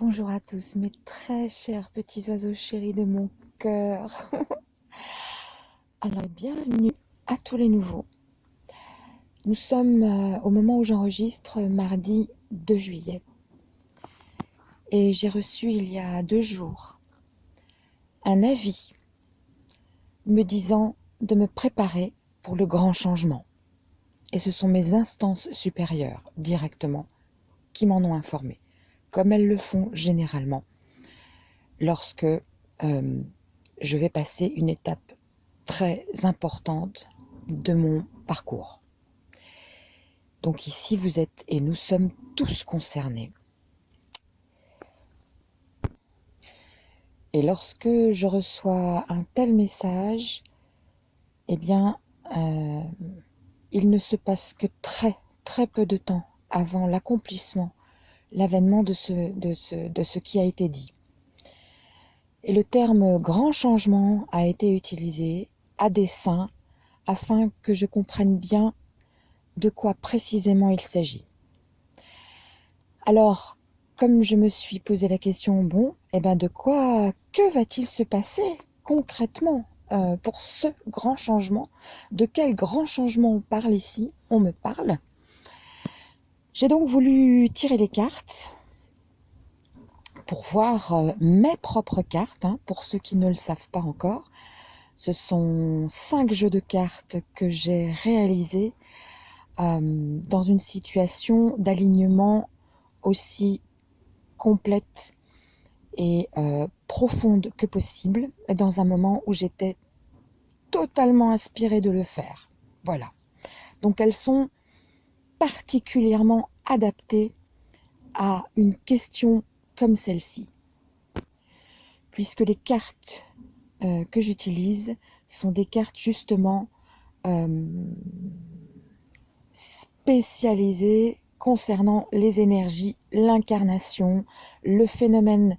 Bonjour à tous, mes très chers petits oiseaux chéris de mon cœur. Alors, bienvenue à tous les nouveaux. Nous sommes euh, au moment où j'enregistre mardi 2 juillet. Et j'ai reçu il y a deux jours un avis me disant de me préparer pour le grand changement. Et ce sont mes instances supérieures directement qui m'en ont informé comme elles le font généralement, lorsque euh, je vais passer une étape très importante de mon parcours. Donc ici, vous êtes et nous sommes tous concernés. Et lorsque je reçois un tel message, eh bien, euh, il ne se passe que très, très peu de temps avant l'accomplissement l'avènement de ce, qui a été dit. Et le terme grand changement a été utilisé à dessein afin que je comprenne bien de quoi précisément il s'agit. Alors, comme je me suis posé la question, bon, eh ben de quoi, que va-t-il se passer concrètement euh, pour ce grand changement? De quel grand changement on parle ici? On me parle j'ai donc voulu tirer les cartes pour voir euh, mes propres cartes, hein, pour ceux qui ne le savent pas encore. Ce sont cinq jeux de cartes que j'ai réalisés euh, dans une situation d'alignement aussi complète et euh, profonde que possible, dans un moment où j'étais totalement inspirée de le faire. Voilà. Donc elles sont particulièrement adapté à une question comme celle-ci. Puisque les cartes euh, que j'utilise sont des cartes justement euh, spécialisées concernant les énergies, l'incarnation, le phénomène,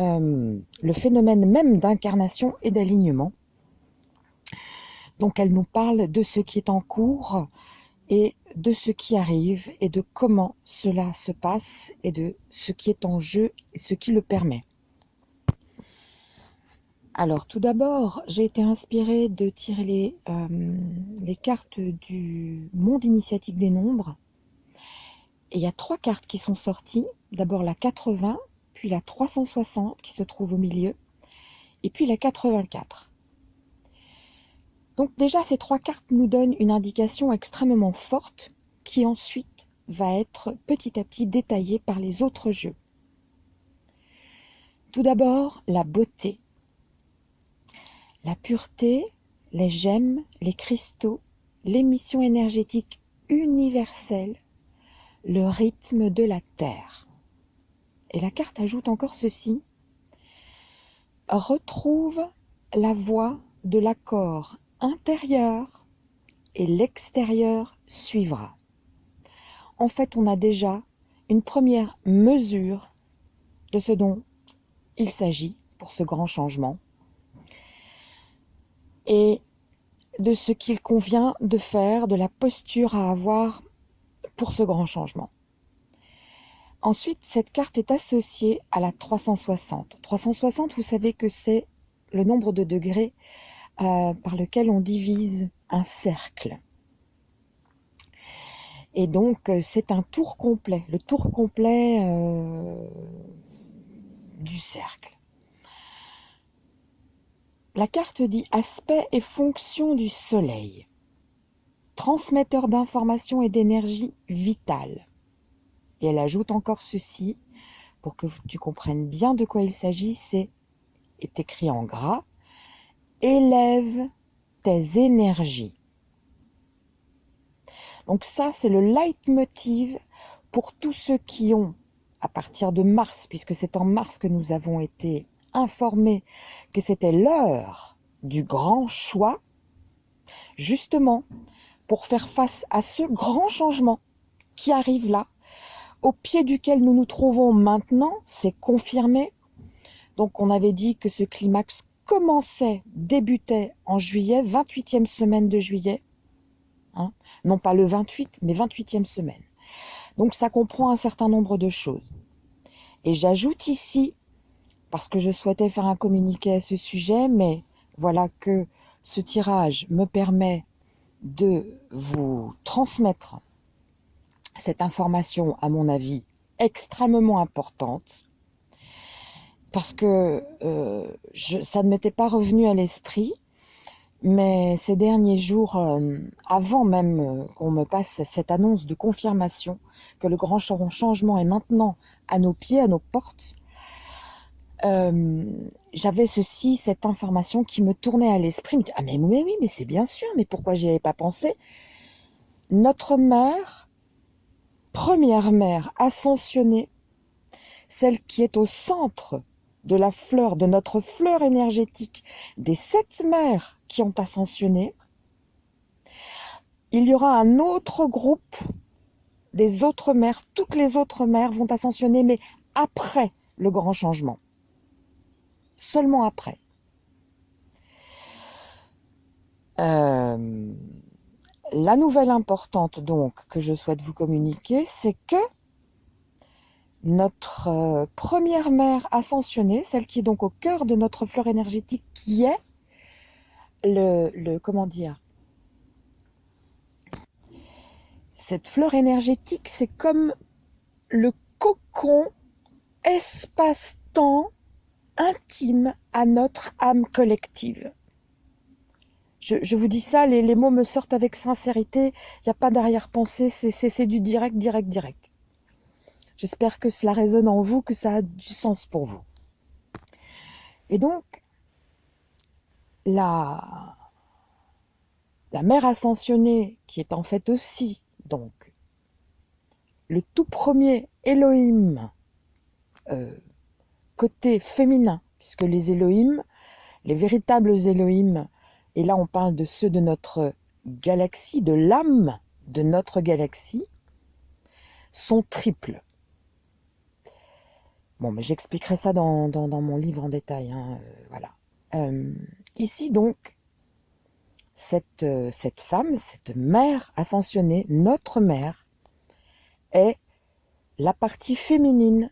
euh, le phénomène même d'incarnation et d'alignement. Donc elle nous parle de ce qui est en cours et de ce qui arrive et de comment cela se passe et de ce qui est en jeu et ce qui le permet. Alors tout d'abord, j'ai été inspirée de tirer les, euh, cartes du monde initiatique des nombres. Et il y a trois cartes qui sont sorties. D'abord la 80, puis la 360 qui se trouve au milieu, et puis la 84. Donc déjà, ces trois cartes nous donnent une indication extrêmement forte qui ensuite va être petit à petit détaillée par les autres jeux. Tout d'abord, la beauté. La pureté, les gemmes, les cristaux, l'émission énergétique universelle, le rythme de la Terre. Et la carte ajoute encore ceci. Retrouve la voie de l'accord intérieur et l'extérieur suivra. En fait, on a déjà une première mesure de ce dont il s'agit pour ce grand changement et de ce qu'il convient de faire, de la posture à avoir pour ce grand changement. Ensuite, cette carte est associée à la 360. 360, vous savez que c'est le nombre de degrés euh, par lequel on divise un cercle. Et donc, euh, c'est un tour complet, le tour complet euh, du cercle. La carte dit aspect et fonction du soleil, transmetteur d'informations et d'énergie vitale. Et elle ajoute encore ceci, pour que tu comprennes bien de quoi il s'agit, c'est est écrit en gras, élève tes énergies. Donc ça, c'est le leitmotiv pour tous ceux qui ont, à partir de mars, puisque c'est en mars que nous avons été informés que c'était l'heure du grand choix, justement pour faire face à ce grand changement qui arrive là, au pied duquel nous nous trouvons maintenant, c'est confirmé. Donc on avait dit que ce climax commençait, débutait en juillet, 28e semaine de juillet, hein, non pas le 28, mais 28e semaine. Donc ça comprend un certain nombre de choses. Et j'ajoute ici, parce que je souhaitais faire un communiqué à ce sujet, mais voilà que ce tirage me permet de vous transmettre cette information, à mon avis, extrêmement importante, parce que euh, ça ne m'était pas revenu à l'esprit, mais ces derniers jours, euh, avant même euh, qu'on me passe cette annonce de confirmation que le grand changement est maintenant à nos pieds, à nos portes, j'avais ceci, cette information qui me tournait à l'esprit. Ah mais, mais oui, mais c'est bien sûr, mais pourquoi j'y avais pas pensé? Notre mère, première mère ascensionnée, celle qui est au centre de la fleur, de notre fleur énergétique, des sept mères qui ont ascensionné, il y aura un autre groupe des autres mères, toutes les autres mères vont ascensionner, mais après le grand changement. Seulement après. Euh, la nouvelle importante donc que je souhaite vous communiquer, c'est que notre euh, première mère ascensionnée, celle qui est donc au cœur de notre fleur énergétique, qui est le, le comment dire, cette fleur énergétique, c'est comme le cocon espace-temps intime à notre âme collective. Je, vous dis ça, les, les, mots me sortent avec sincérité, il n'y a pas d'arrière-pensée, c'est du direct, direct, direct. J'espère que cela résonne en vous, que ça a du sens pour vous. Et donc, la, la mère ascensionnée, qui est en fait aussi, donc, le tout premier Elohim, euh, côté féminin, puisque les Elohim, les véritables Elohim, et là on parle de ceux de notre galaxie, de l'âme de notre galaxie, sont triples. Bon, mais j'expliquerai ça dans, mon livre en détail. Hein, euh, voilà. Euh, ici, donc, cette, euh, cette femme, cette mère ascensionnée, notre mère, est la partie féminine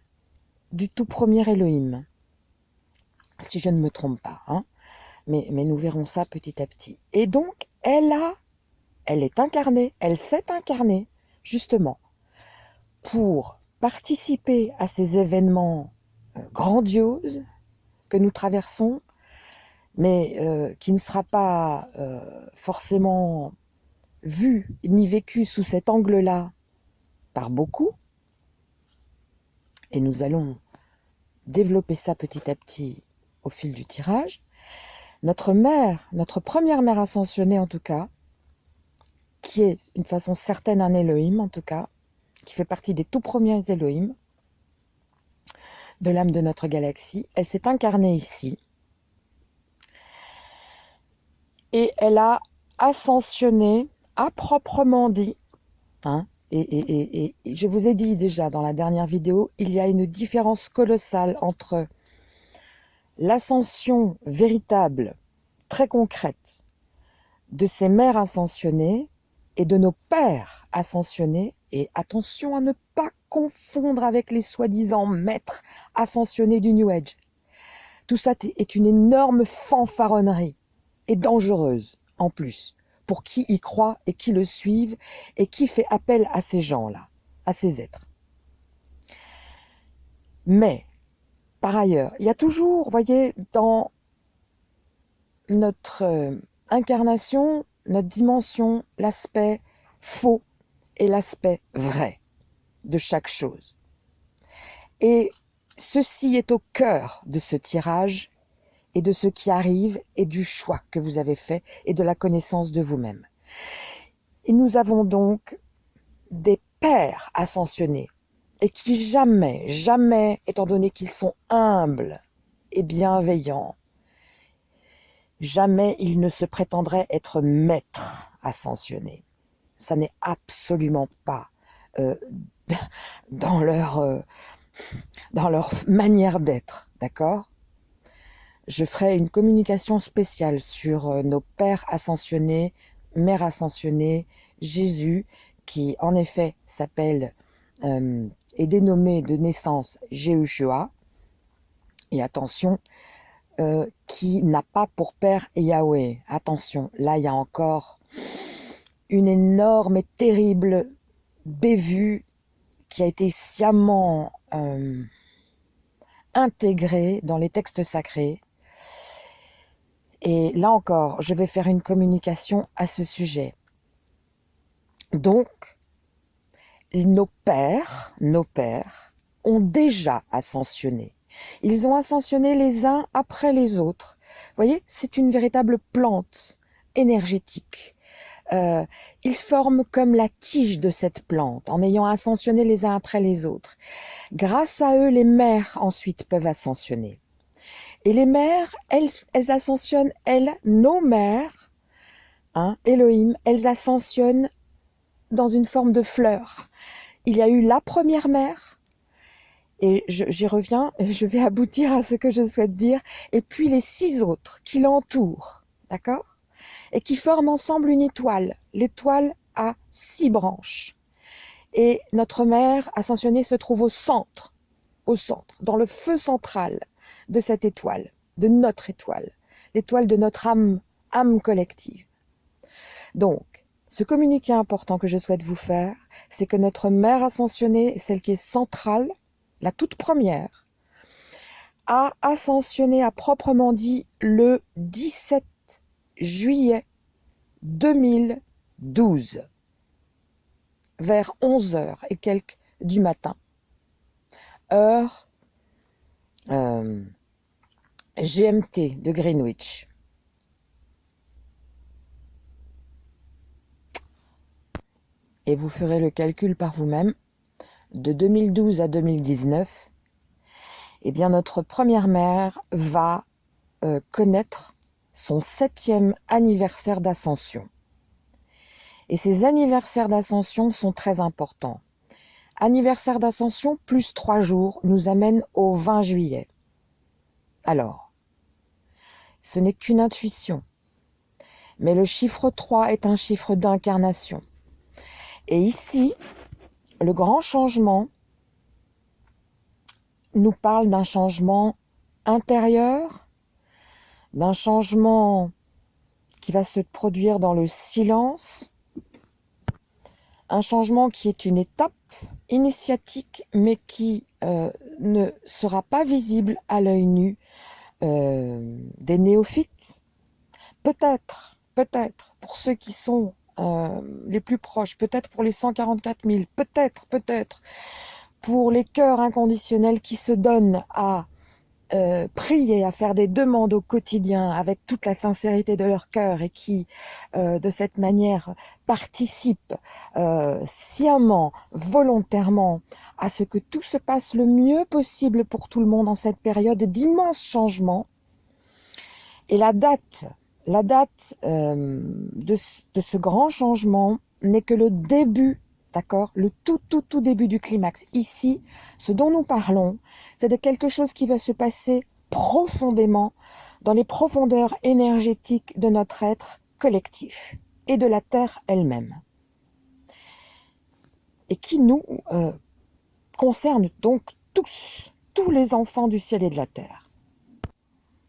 du tout premier Elohim. Si je ne me trompe pas. Hein. Mais nous verrons ça petit à petit. Et donc, elle a, elle est incarnée, elle s'est incarnée, justement, pour participer à ces événements euh, grandioses que nous traversons, mais euh, qui ne sera pas euh, forcément vu ni vécu sous cet angle-là par beaucoup. Et nous allons développer ça petit à petit au fil du tirage. Notre mère, notre première mère ascensionnée en tout cas, qui est une façon certaine un Elohim en tout cas, qui fait partie des tout premiers Elohim de l'âme de notre galaxie. Elle s'est incarnée ici. Et elle a ascensionné, à proprement dit, hein, et, je vous ai dit déjà dans la dernière vidéo, il y a une différence colossale entre l'ascension véritable, très concrète, de ces mères ascensionnées et de nos pères ascensionnés et attention à ne pas confondre avec les soi-disant maîtres ascensionnés du New Age. Tout ça est une énorme fanfaronnerie et dangereuse en plus pour qui y croit et qui le suivent et qui fait appel à ces gens-là, à ces êtres. Mais, par ailleurs, il y a toujours, voyez, dans notre euh, incarnation, notre dimension, l'aspect faux et l'aspect vrai de chaque chose. Et ceci est au cœur de ce tirage et de ce qui arrive et du choix que vous avez fait et de la connaissance de vous-même. Et nous avons donc des pères ascensionnés et qui jamais, jamais, étant donné qu'ils sont humbles et bienveillants, jamais ils ne se prétendraient être maîtres ascensionnés ça n'est absolument pas euh, dans leur euh, dans leur manière d'être, d'accord? Je ferai une communication spéciale sur euh, nos pères ascensionnés, mères ascensionnées, Jésus, qui en effet s'appelle euh, est dénommé de naissance Jehushua, et attention, qui n'a pas pour père Yahweh. Attention, là il y a encore une énorme et terrible bévue qui a été sciemment euh, intégrée dans les textes sacrés. Et là encore, je vais faire une communication à ce sujet. Donc, nos pères, nos pères, ont déjà ascensionné. Ils ont ascensionné les uns après les autres. Vous voyez, c'est une véritable plante énergétique. Euh, ils forment comme la tige de cette plante, en ayant ascensionné les uns après les autres. Grâce à eux, les mères ensuite peuvent ascensionner. Et les mères, elles, elles ascensionnent, elles, nos mères, hein, Elohim, elles ascensionnent dans une forme de fleur. Il y a eu la première mère, et j'y reviens, je vais aboutir à ce que je souhaite dire, et puis les six autres qui l'entourent, d'accord? Et qui forment ensemble une étoile. L'étoile a six branches. Et notre mère ascensionnée se trouve au centre, au centre, dans le feu central de cette étoile, de notre étoile, l'étoile de notre âme, âme collective. Donc, ce communiqué important que je souhaite vous faire, c'est que notre mère ascensionnée, celle qui est centrale, la toute première, a ascensionné à proprement dit le 17 juillet 2012, vers 11 heures et quelques du matin, heure euh, GMT de Greenwich. Et vous ferez le calcul par vous-même de 2012 à 2019, eh bien notre première mère va euh, connaître son septième anniversaire d'ascension. Et ces anniversaires d'ascension sont très importants. Anniversaire d'ascension plus trois jours nous amène au 20 juillet. Alors, ce n'est qu'une intuition, mais le chiffre 3 est un chiffre d'incarnation. Et ici, le grand changement nous parle d'un changement intérieur, d'un changement qui va se produire dans le silence, un changement qui est une étape initiatique mais qui euh, ne sera pas visible à l'œil nu euh, des néophytes. Peut-être, peut-être, pour ceux qui sont euh, les plus proches, peut-être pour les 144 000, peut-être, peut-être pour les cœurs inconditionnels qui se donnent à euh, prier, à faire des demandes au quotidien avec toute la sincérité de leur cœur et qui, euh, de cette manière, participent sciemment, volontairement à ce que tout se passe le mieux possible pour tout le monde en cette période d'immenses changements. Et la date la date euh, de, ce grand changement n'est que le début, d'accord? Le tout, tout, tout début du climax. Ici, ce dont nous parlons, c'est de quelque chose qui va se passer profondément dans les profondeurs énergétiques de notre être collectif et de la Terre elle-même. Et qui nous euh, concerne donc tous, tous les enfants du ciel et de la terre.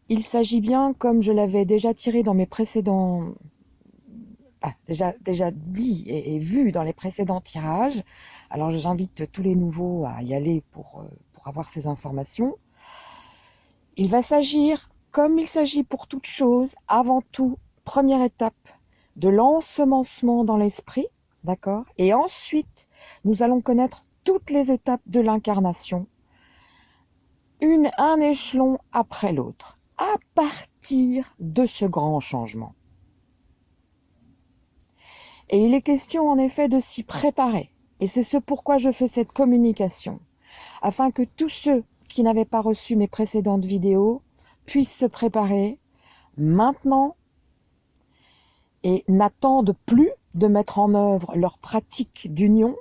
Il s'agit bien, comme je l'avais déjà tiré dans mes précédents... Ah, déjà, dit et, vu dans les précédents tirages, alors j'invite tous les nouveaux à y aller pour, euh, pour avoir ces informations. Il va s'agir, comme il s'agit pour toute chose, avant tout, première étape, de l'ensemencement dans l'esprit, d'accord? Et ensuite, nous allons connaître toutes les étapes de l'incarnation, un échelon après l'autre à partir de ce grand changement. Et il est question en effet de s'y préparer. Et c'est ce pourquoi je fais cette communication, afin que tous ceux qui n'avaient pas reçu mes précédentes vidéos puissent se préparer maintenant et n'attendent plus de mettre en œuvre leur pratique d'union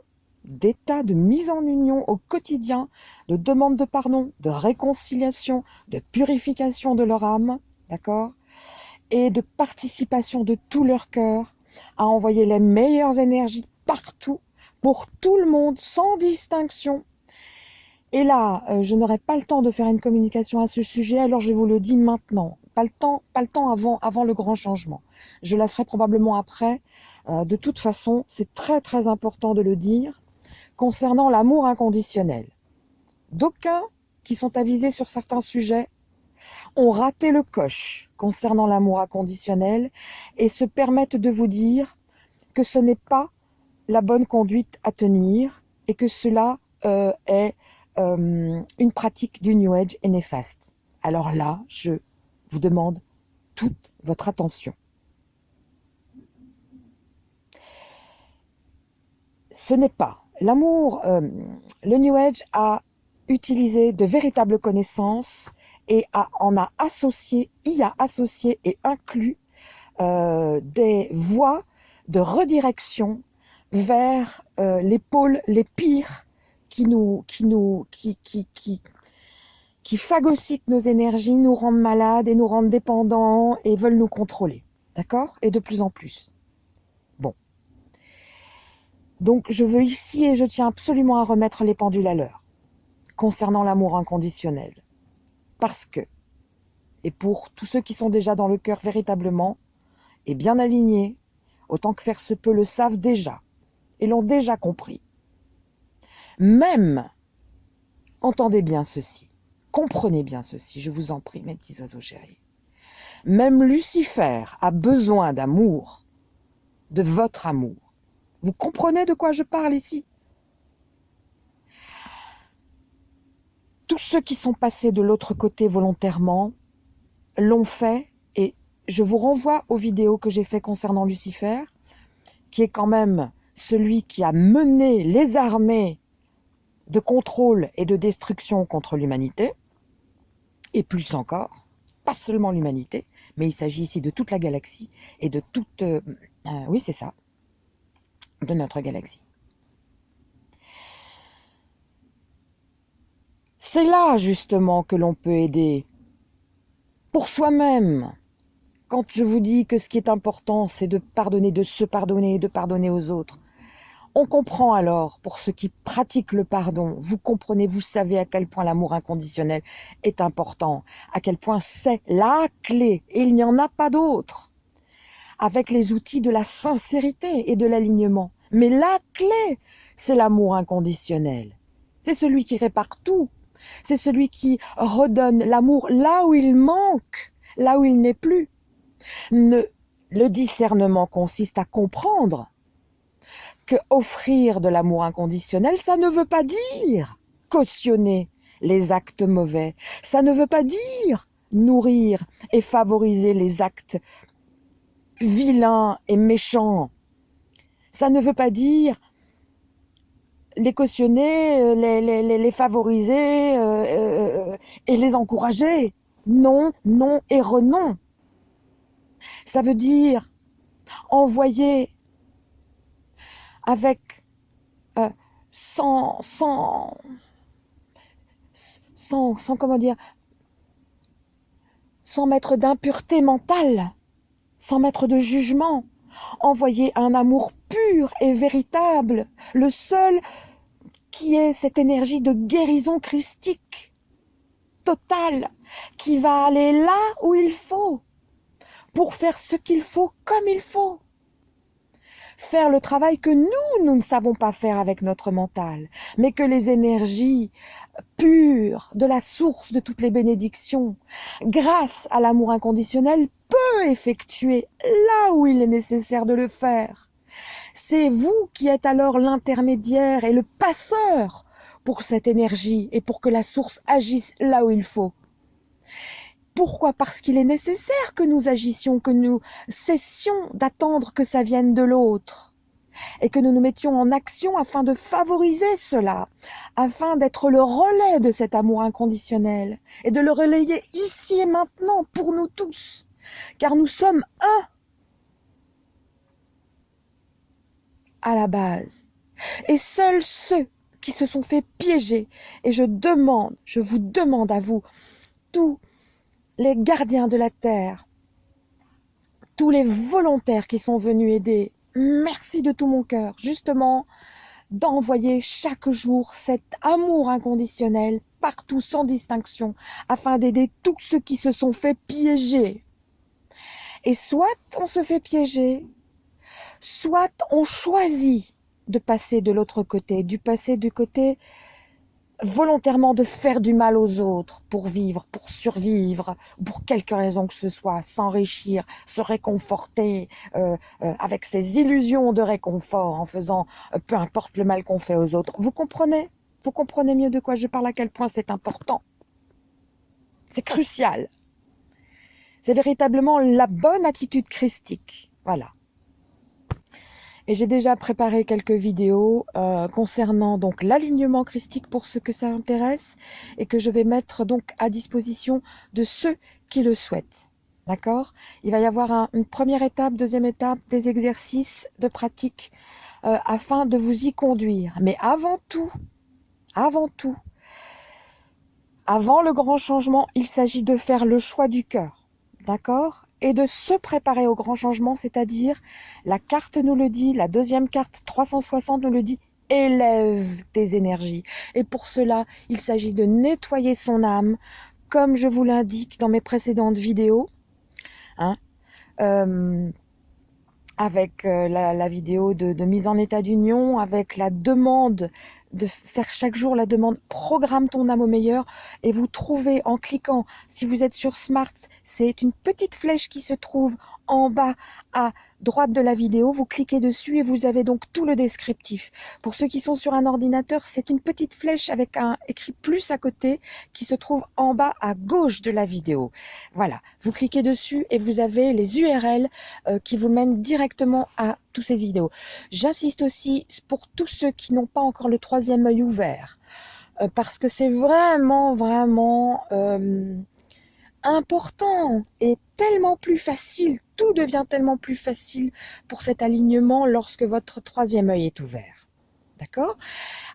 d'état de mise en union au quotidien, de demande de pardon, de réconciliation, de purification de leur âme, d'accord? Et de participation de tout leur cœur à envoyer les meilleures énergies partout pour tout le monde, sans distinction. Et là, euh, je n'aurai pas le temps de faire une communication à ce sujet, alors je vous le dis maintenant. Pas le temps, pas le temps avant, le grand changement. Je la ferai probablement après. Euh, de toute façon, c'est très très important de le dire concernant l'amour inconditionnel. D'aucuns qui sont avisés sur certains sujets ont raté le coche concernant l'amour inconditionnel et se permettent de vous dire que ce n'est pas la bonne conduite à tenir et que cela euh, est euh, une pratique du New Age et néfaste. Alors là, je vous demande toute votre attention. Ce n'est pas l'amour. Euh, le New Age a utilisé de véritables connaissances et en a associé, y a associé et inclus des voies de redirection vers euh, les pôles les pires qui nous, qui nous, qui, qui, qui, qui phagocytent nos énergies, nous rendent malades et nous rendent dépendants et veulent nous contrôler. D'accord? Et de plus en plus. Bon. Donc, je veux ici et je tiens absolument à remettre les pendules à l'heure concernant l'amour inconditionnel. Parce que, et pour tous ceux qui sont déjà dans le cœur véritablement, et bien alignés, autant que faire se peut le savent déjà, et l'ont déjà compris. Même, entendez bien ceci, comprenez bien ceci, je vous en prie, mes petits oiseaux chéris. Même Lucifer a besoin d'amour, de votre amour. Vous comprenez de quoi je parle ici? Tous ceux qui sont passés de l'autre côté volontairement l'ont fait et je vous renvoie aux vidéos que j'ai fait concernant Lucifer, qui est quand même celui qui a mené les armées de contrôle et de destruction contre l'humanité, et plus encore, pas seulement l'humanité, mais il s'agit ici de toute la galaxie et de toute... Euh, euh, oui, c'est ça, de notre galaxie. C'est là, justement, que l'on peut aider, pour soi-même, quand je vous dis que ce qui est important, c'est de pardonner, de se pardonner et de pardonner aux autres, on comprend alors, pour ceux qui pratiquent le pardon, vous comprenez, vous savez à quel point l'amour inconditionnel est important, à quel point c'est la clé, et il n'y en a pas d'autre, avec les outils de la sincérité et de l'alignement. Mais la clé, c'est l'amour inconditionnel. C'est celui qui répare tout. C'est celui qui redonne l'amour là où il manque, là où il n'est plus. le discernement consiste à comprendre que offrir de l'amour inconditionnel, ça ne veut pas dire cautionner les actes mauvais. Ça ne veut pas dire nourrir et favoriser les actes vilains et méchants. Ça ne veut pas dire les cautionner, euh, les, favoriser euh, euh, et les encourager. Non, non et renon. Ça veut dire envoyer avec sans, sans, sans, sans, comment dire, sans mettre d'impureté mentale, sans mettre de jugement, envoyer un amour pur et véritable, le seul qui est cette énergie de guérison christique, totale, qui va aller là où il faut, pour faire ce qu'il faut comme il faut faire le travail que nous, nous ne savons pas faire avec notre mental, mais que les énergies pures de la source de toutes les bénédictions, grâce à l'amour inconditionnel, peut effectuer là où il est nécessaire de le faire. C'est vous qui êtes alors l'intermédiaire et le passeur pour cette énergie et pour que la source agisse là où il faut. Pourquoi Parce qu'il est nécessaire que nous agissions, que nous cessions d'attendre que ça vienne de l'autre et que nous nous mettions en action afin de favoriser cela, afin d'être le relais de cet amour inconditionnel et de le relayer ici et maintenant pour nous tous, car nous sommes un à la base. Et seuls ceux qui se sont fait piéger, et je demande, je vous demande à vous, tous les gardiens de la terre, tous les volontaires qui sont venus aider, merci de tout mon cœur. Justement, d'envoyer chaque jour cet amour inconditionnel partout sans distinction, afin d'aider tous ceux qui se sont fait piéger. Et soit on se fait piéger, soit on choisit de passer de l'autre côté, du passer du côté volontairement de faire du mal aux autres pour vivre, pour survivre, pour quelque raison que ce soit, s'enrichir, se réconforter euh, euh, avec ses illusions de réconfort en faisant euh, peu importe le mal qu'on fait aux autres. Vous comprenez? Vous comprenez mieux de quoi je parle, à quel point c'est important? C'est crucial. C'est véritablement la bonne attitude christique. Voilà. Et j'ai déjà préparé quelques vidéos euh, concernant donc l'alignement christique pour ceux que ça intéresse et que je vais mettre donc à disposition de ceux qui le souhaitent. D'accord? Il va y avoir une première étape, deuxième étape, des exercices de pratique euh, afin de vous y conduire. Mais avant tout, avant tout, avant le grand changement, il s'agit de faire le choix du cœur. D'accord? Et de se préparer au grand changement, c'est-à-dire la carte nous le dit, la deuxième carte 360 nous le dit, élève tes énergies. Et pour cela, il s'agit de nettoyer son âme, comme je vous l'indique dans mes précédentes vidéos, hein, euh, avec euh, la, vidéo de, de mise en état d'union, avec la demande de faire chaque jour la demande programme ton âme au meilleur et vous trouvez en cliquant si vous êtes sur Smart c'est une petite flèche qui se trouve en bas à droite de la vidéo vous cliquez dessus et vous avez donc tout le descriptif pour ceux qui sont sur un ordinateur c'est une petite flèche avec un écrit plus à côté qui se trouve en bas à gauche de la vidéo voilà vous cliquez dessus et vous avez les URL euh, qui vous mènent directement à toutes ces vidéos j'insiste aussi pour tous ceux qui n'ont pas encore le 3 troisième œil ouvert. Euh, parce que c'est vraiment, vraiment euh, important et tellement plus facile. Tout devient tellement plus facile pour cet alignement lorsque votre troisième œil est ouvert. D'accord?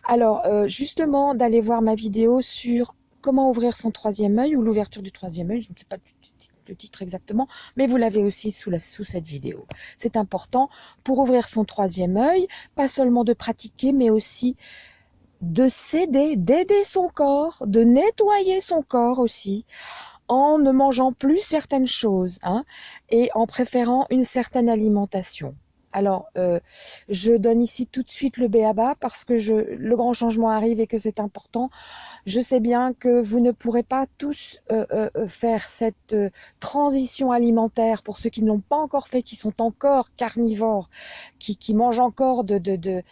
Alors, euh, justement, d'aller voir ma vidéo sur comment ouvrir son troisième œil ou l'ouverture du troisième œil, je ne sais pas le titre exactement, mais vous l'avez aussi sous, sous cette vidéo. C'est important pour ouvrir son troisième œil, pas seulement de pratiquer, mais aussi de s'aider, d'aider son corps, de nettoyer son corps aussi, en ne mangeant plus certaines choses, hein, et en préférant une certaine alimentation. Alors, euh, je donne ici tout de suite le béaba parce que je, le grand changement arrive et que c'est important. Je sais bien que vous ne pourrez pas tous euh, euh, faire cette transition alimentaire pour ceux qui ne l'ont pas encore fait, qui sont encore carnivores, qui, qui mangent encore de... de, de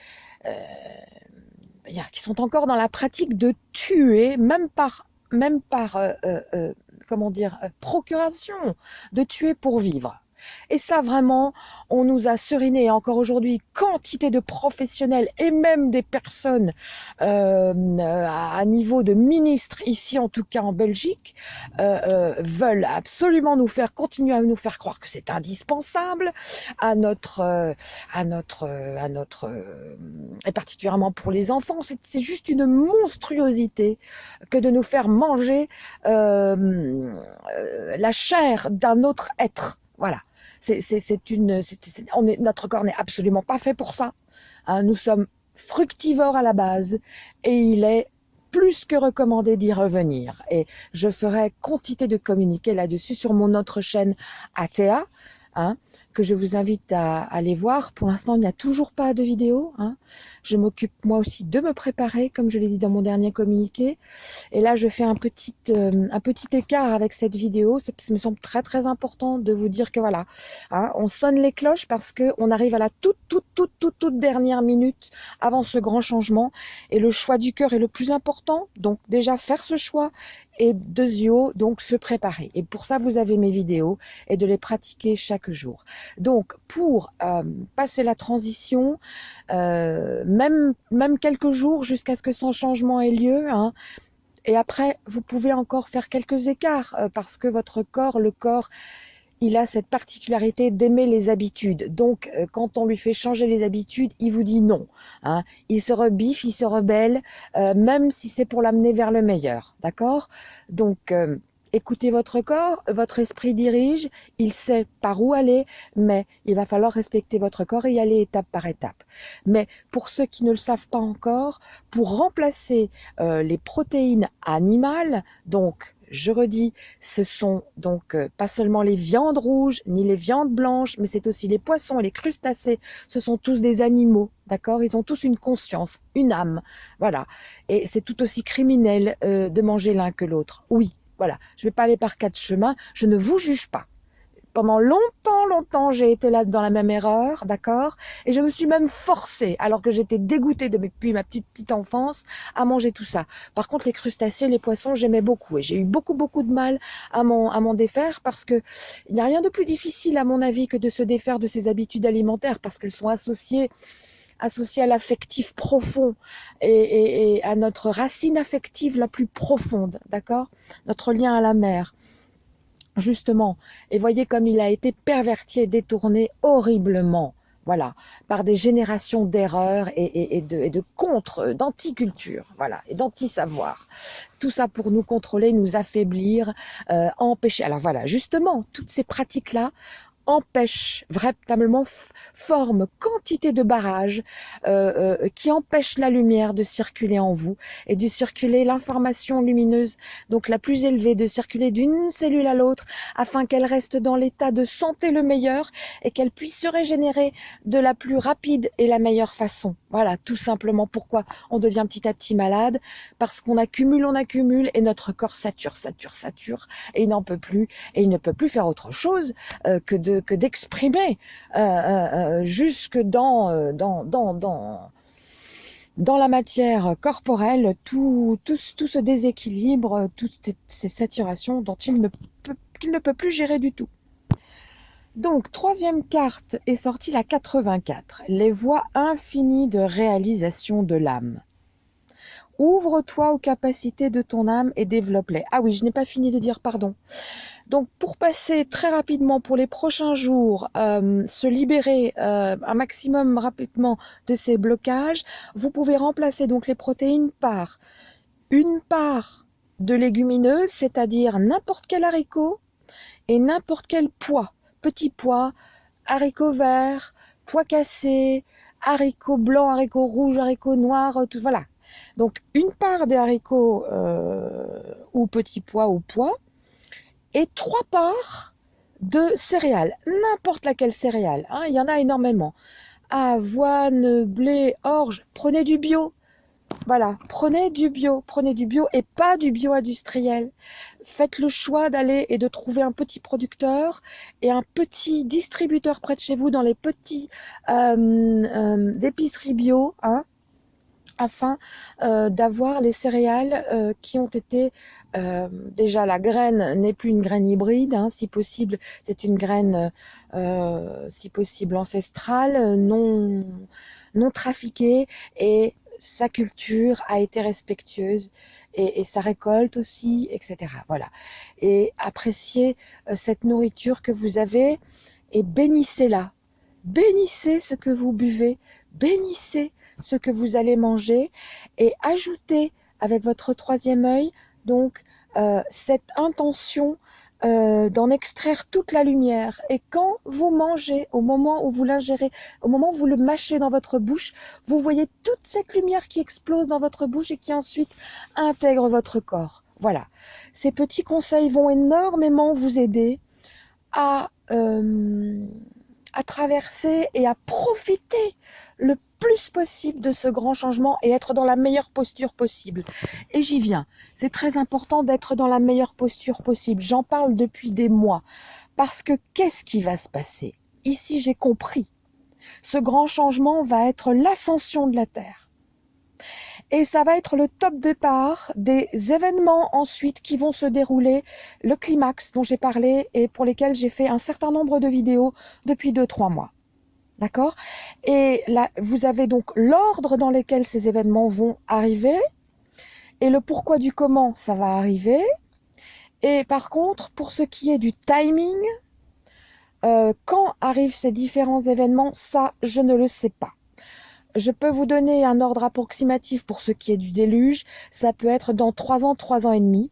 qui sont encore dans la pratique de tuer, même par, même par euh, euh, euh, comment dire, procuration, de tuer pour vivre. Et ça, vraiment, on nous a seriné encore aujourd'hui quantité de professionnels et même des personnes euh, à niveau de ministres, ici en tout cas en Belgique, euh, euh, veulent absolument nous faire continuer à nous faire croire que c'est indispensable à notre, à notre, à notre, et particulièrement pour les enfants, c'est juste une monstruosité que de nous faire manger la chair d'un autre être. Voilà c'est une, on est, notre corps n'est absolument pas fait pour ça. Hein. nous sommes fructivores à la base et il est plus que recommandé d'y revenir. Et je ferai quantité de communiquer là-dessus sur mon autre chaîne ATA, hein, que je vous invite à, aller voir. Pour l'instant, il n'y a toujours pas de vidéo. Hein. Je m'occupe moi aussi de me préparer, comme je l'ai dit dans mon dernier communiqué. Et là, je fais un petit, euh, écart avec cette vidéo. Ça, me semble très très important de vous dire que voilà, hein, on sonne les cloches parce que on arrive à la toute toute toute toute toute dernière minute avant ce grand changement. Et le choix du cœur est le plus important. Donc déjà faire ce choix et deuxièmement donc se préparer. Et pour ça, vous avez mes vidéos et de les pratiquer chaque jour. Donc, pour euh, passer la transition, euh, même, même quelques jours jusqu'à ce que son changement ait lieu, hein, et après, vous pouvez encore faire quelques écarts euh, parce que votre corps, le corps, il a cette particularité d'aimer les habitudes. Donc, quand on lui fait changer les habitudes, il vous dit non. Hein. Il se rebiffe, il se rebelle, même si c'est pour l'amener vers le meilleur. D'accord? Donc, Écoutez votre corps, votre esprit dirige, il sait par où aller, mais il va falloir respecter votre corps et y aller étape par étape. Mais pour ceux qui ne le savent pas encore, pour remplacer euh, les protéines animales, donc je redis, ce sont donc euh, pas seulement les viandes rouges, ni les viandes blanches, mais c'est aussi les poissons les crustacés. Ce sont tous des animaux, d'accord? Ils ont tous une conscience, une âme, voilà. Et c'est tout aussi criminel euh, de manger l'un que l'autre. Oui, voilà. Je vais pas aller par quatre chemins. Je ne vous juge pas pendant longtemps, longtemps, j'ai été là dans la même erreur, d'accord? Et je me suis même forcée, alors que j'étais dégoûtée depuis ma petite, petite enfance, à manger tout ça. Par contre, les crustacés, les poissons, j'aimais beaucoup. Et j'ai eu beaucoup, beaucoup de mal à m'en, à défaire parce que il n'y a rien de plus difficile, à mon avis, que de se défaire de ces habitudes alimentaires parce qu'elles sont associées associées à l'affectif profond et, et, et à notre racine affective la plus profonde, d'accord? Notre lien à la mer justement, et voyez comme il a été perverti et détourné horriblement, voilà, par des générations d'erreurs et, de, et de contre, d'anticulture, voilà, et d'anti-savoir. Tout ça pour nous contrôler, nous affaiblir, euh, empêcher. Alors voilà, justement, toutes ces pratiques-là empêche véritablement forme quantité de barrages euh, euh, qui empêchent la lumière de circuler en vous et de circuler l'information lumineuse donc la plus élevée de circuler d'une cellule à l'autre afin qu'elle reste dans l'état de santé le meilleur et qu'elle puisse se régénérer de la plus rapide et la meilleure façon. Voilà tout simplement pourquoi on devient petit à petit malade parce qu'on accumule on accumule et notre corps sature sature sature et il n'en peut plus et il ne peut plus faire autre chose euh, que de d'exprimer euh, euh, euh, jusque dans, dans, dans, dans, la matière corporelle tout, tout, tout ce déséquilibre, toutes ces saturations dont il ne peut, qu'il ne peut plus gérer du tout. Donc, troisième carte est sortie la 84, les voies infinies de réalisation de l'âme. Ouvre-toi aux capacités de ton âme et développe-les. Ah oui, je n'ai pas fini de dire pardon. Donc pour passer très rapidement pour les prochains jours, euh, se libérer euh, un maximum rapidement de ces blocages, vous pouvez remplacer donc les protéines par une part de légumineuses, c'est-à-dire n'importe quel haricot et n'importe quel pois, petits pois, haricots verts, pois cassés, haricots blancs, haricots rouges, haricots noirs, tout voilà. Donc une part des haricots euh, ou petits pois ou pois, et trois parts de céréales, n'importe laquelle céréale, hein, il y en a énormément. Avoine, blé, orge, prenez du bio. Voilà, prenez du bio, prenez du bio et pas du bio industriel. Faites le choix d'aller et de trouver un petit producteur et un petit distributeur près de chez vous dans les petits euh, euh, épiceries bio, hein, afin euh, d'avoir les céréales euh, qui ont été euh, déjà la graine n'est plus une graine hybride hein, si possible c'est une graine si possible ancestrale non non trafiquée et sa culture a été respectueuse et, et sa récolte aussi etc voilà. Et appréciez cette nourriture que vous avez et bénissez-la. Bénissez ce que vous buvez. Bénissez ce que vous allez manger et ajoutez avec votre troisième œil donc euh, cette intention euh, d'en extraire toute la lumière. Et quand vous mangez, au moment où vous l'ingérez, au moment où vous le mâchez dans votre bouche, vous voyez toute cette lumière qui explose dans votre bouche et qui ensuite intègre votre corps. Voilà. Ces petits conseils vont énormément vous aider à, euh, à traverser et à profiter le plus possible de ce grand changement et être dans la meilleure posture possible. Et j'y viens. C'est très important d'être dans la meilleure posture possible. J'en parle depuis des mois. Parce que qu'est-ce qui va se passer? Ici, j'ai compris. Ce grand changement va être l'ascension de la Terre. Et ça va être le top départ des événements ensuite qui vont se dérouler, le climax dont j'ai parlé et pour lesquels j'ai fait un certain nombre de vidéos depuis 2-3 mois. D'accord? Et là, vous avez donc l'ordre dans lequel ces événements vont arriver et le pourquoi du comment ça va arriver. Et par contre, pour ce qui est du timing, euh, quand arrivent ces différents événements, ça, je ne le sais pas. Je peux vous donner un ordre approximatif pour ce qui est du déluge. Ça peut être dans trois ans, trois ans et demi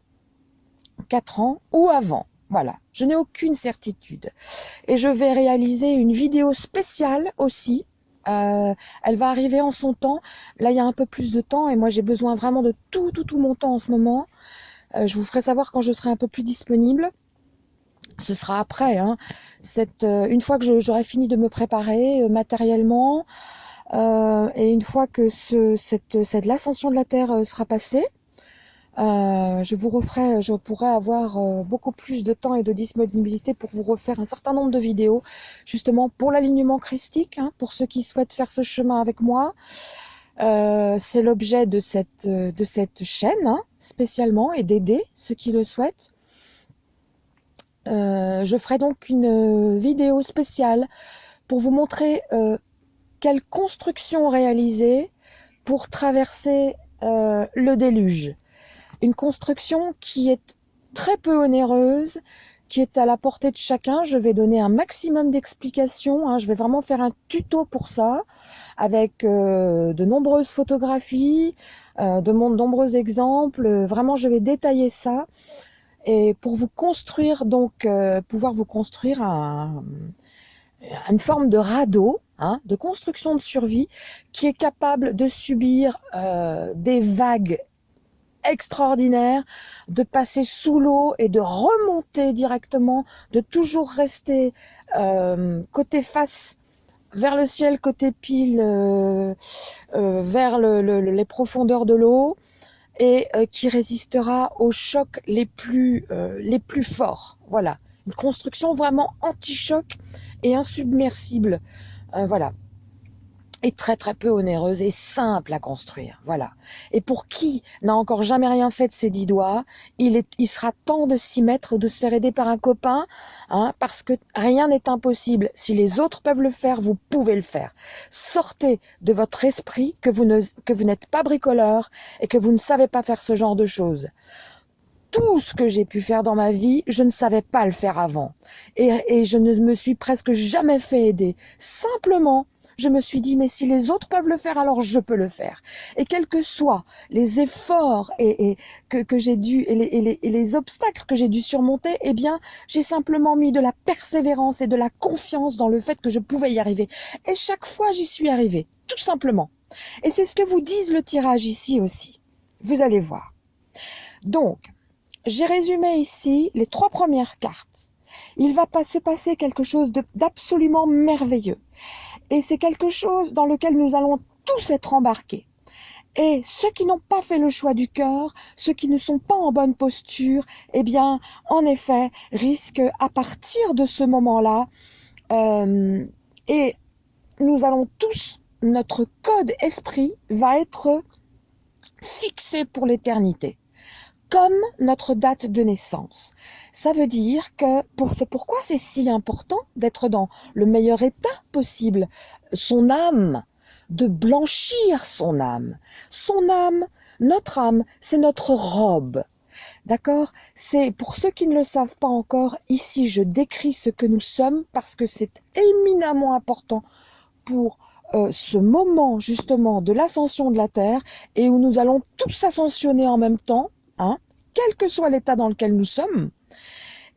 4 ans ou avant. Voilà, je n'ai aucune certitude. Et je vais réaliser une vidéo spéciale aussi. Euh, elle va arriver en son temps. Là, il y a un peu plus de temps et moi, j'ai besoin vraiment de tout, tout, tout mon temps en ce moment. Euh, je vous ferai savoir quand je serai un peu plus disponible. Ce sera après, hein. Euh, une fois que j'aurai fini de me préparer matériellement et une fois que ce, cette, cette l'ascension de la Terre sera passée, euh, je vous referai, je pourrais avoir euh, beaucoup plus de temps et de disponibilité pour vous refaire un certain nombre de vidéos, justement pour l'alignement christique, hein, pour ceux qui souhaitent faire ce chemin avec moi. Euh, c'est l'objet de cette, de cette chaîne, hein, spécialement, et d'aider ceux qui le souhaitent. je ferai donc une vidéo spéciale pour vous montrer quelle construction réaliser pour traverser le déluge une construction qui est très peu onéreuse, qui est à la portée de chacun. Je vais donner un maximum d'explications. Hein. Je vais vraiment faire un tuto pour ça, avec euh, de nombreuses photographies, euh, de nombreux exemples. Vraiment, je vais détailler ça. Et pour vous construire, donc, euh, pouvoir vous construire un, une forme de radeau, hein, de construction de survie, qui est capable de subir des vagues extraordinaire de passer sous l'eau et de remonter directement, de toujours rester euh, côté face vers le ciel, côté pile, euh, euh, vers les profondeurs de l'eau, et qui résistera aux chocs les plus, les plus forts. Voilà, une construction vraiment anti-choc et insubmersible. voilà, est très très peu onéreuse et simple à construire. Voilà. Et pour qui n'a encore jamais rien fait de ses dix doigts, il, est, il sera temps de s'y mettre, de se faire aider par un copain, hein, parce que rien n'est impossible. Si les autres peuvent le faire, vous pouvez le faire. Sortez de votre esprit que vous n'êtes pas bricoleur et que vous ne savez pas faire ce genre de choses tout ce que j'ai pu faire dans ma vie, je ne savais pas le faire avant. Et, et, je ne me suis presque jamais fait aider. Simplement je me suis dit, mais si les autres peuvent le faire, alors je peux le faire. Et quels que soient les efforts et, que, j'ai dû et les, et les, obstacles que j'ai dû surmonter, eh bien, j'ai simplement mis de la persévérance et de la confiance dans le fait que je pouvais y arriver. Et chaque fois, j'y suis arrivée, tout simplement. Et c'est ce que vous disent le tirage ici aussi. Vous allez voir. Donc, j'ai résumé ici les trois premières cartes. Il va pas se passer quelque chose d'absolument merveilleux. Et c'est quelque chose dans lequel nous allons tous être embarqués. Et ceux qui n'ont pas fait le choix du cœur, ceux qui ne sont pas en bonne posture, eh bien, en effet, risquent à partir de ce moment-là, euh, et nous allons tous, notre code esprit va être fixé pour l'éternité comme notre date de naissance. Ça veut dire que pour, c'est pourquoi c'est si important d'être dans le meilleur état possible. Son âme, de blanchir son âme. Son âme, notre âme, c'est notre robe. D'accord? C'est pour ceux qui ne le savent pas encore, ici je décris ce que nous sommes parce que c'est éminemment important pour euh, ce moment justement de l'ascension de la Terre et où nous allons tous ascensionner en même temps, quel que soit l'état dans lequel nous sommes,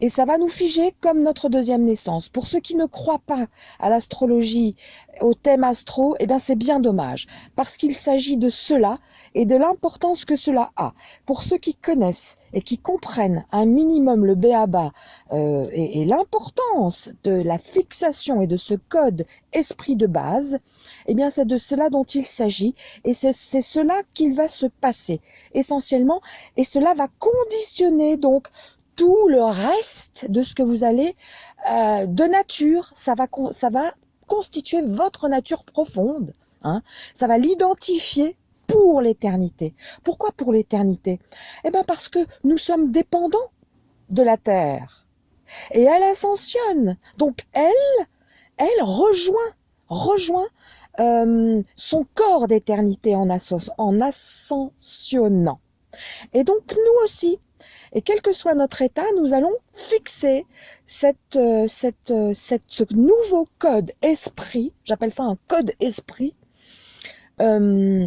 et ça va nous figer comme notre deuxième naissance. Pour ceux qui ne croient pas à l'astrologie, au thème astro, eh bien c'est bien dommage, parce qu'il s'agit de cela et de l'importance que cela a. Pour ceux qui connaissent et qui comprennent un minimum le béaba euh, et, et l'importance de la fixation et de ce code esprit de base, eh bien c'est de cela dont il s'agit et c'est cela qu'il va se passer essentiellement et cela va conditionner donc tout le reste de ce que vous allez euh, de nature, ça va, ça va constituer votre nature profonde. Hein. Ça va l'identifier pour l'éternité. Pourquoi pour l'éternité? Eh bien parce que nous sommes dépendants de la terre. Et elle ascensionne. Donc elle, elle rejoint, rejoint euh, son corps d'éternité en, en ascensionnant. Et donc nous aussi, et quel que soit notre état, nous allons fixer euh, euh, ce nouveau code esprit, j'appelle ça un code esprit, euh,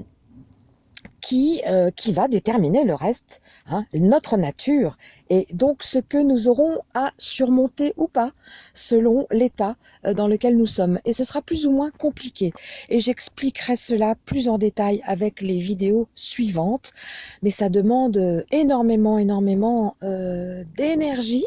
qui, euh, qui va déterminer le reste, hein, notre nature, et donc ce que nous aurons à surmonter ou pas, selon l'état euh, dans lequel nous sommes. Et ce sera plus ou moins compliqué. Et j'expliquerai cela plus en détail avec les vidéos suivantes, mais ça demande énormément, énormément euh, d'énergie,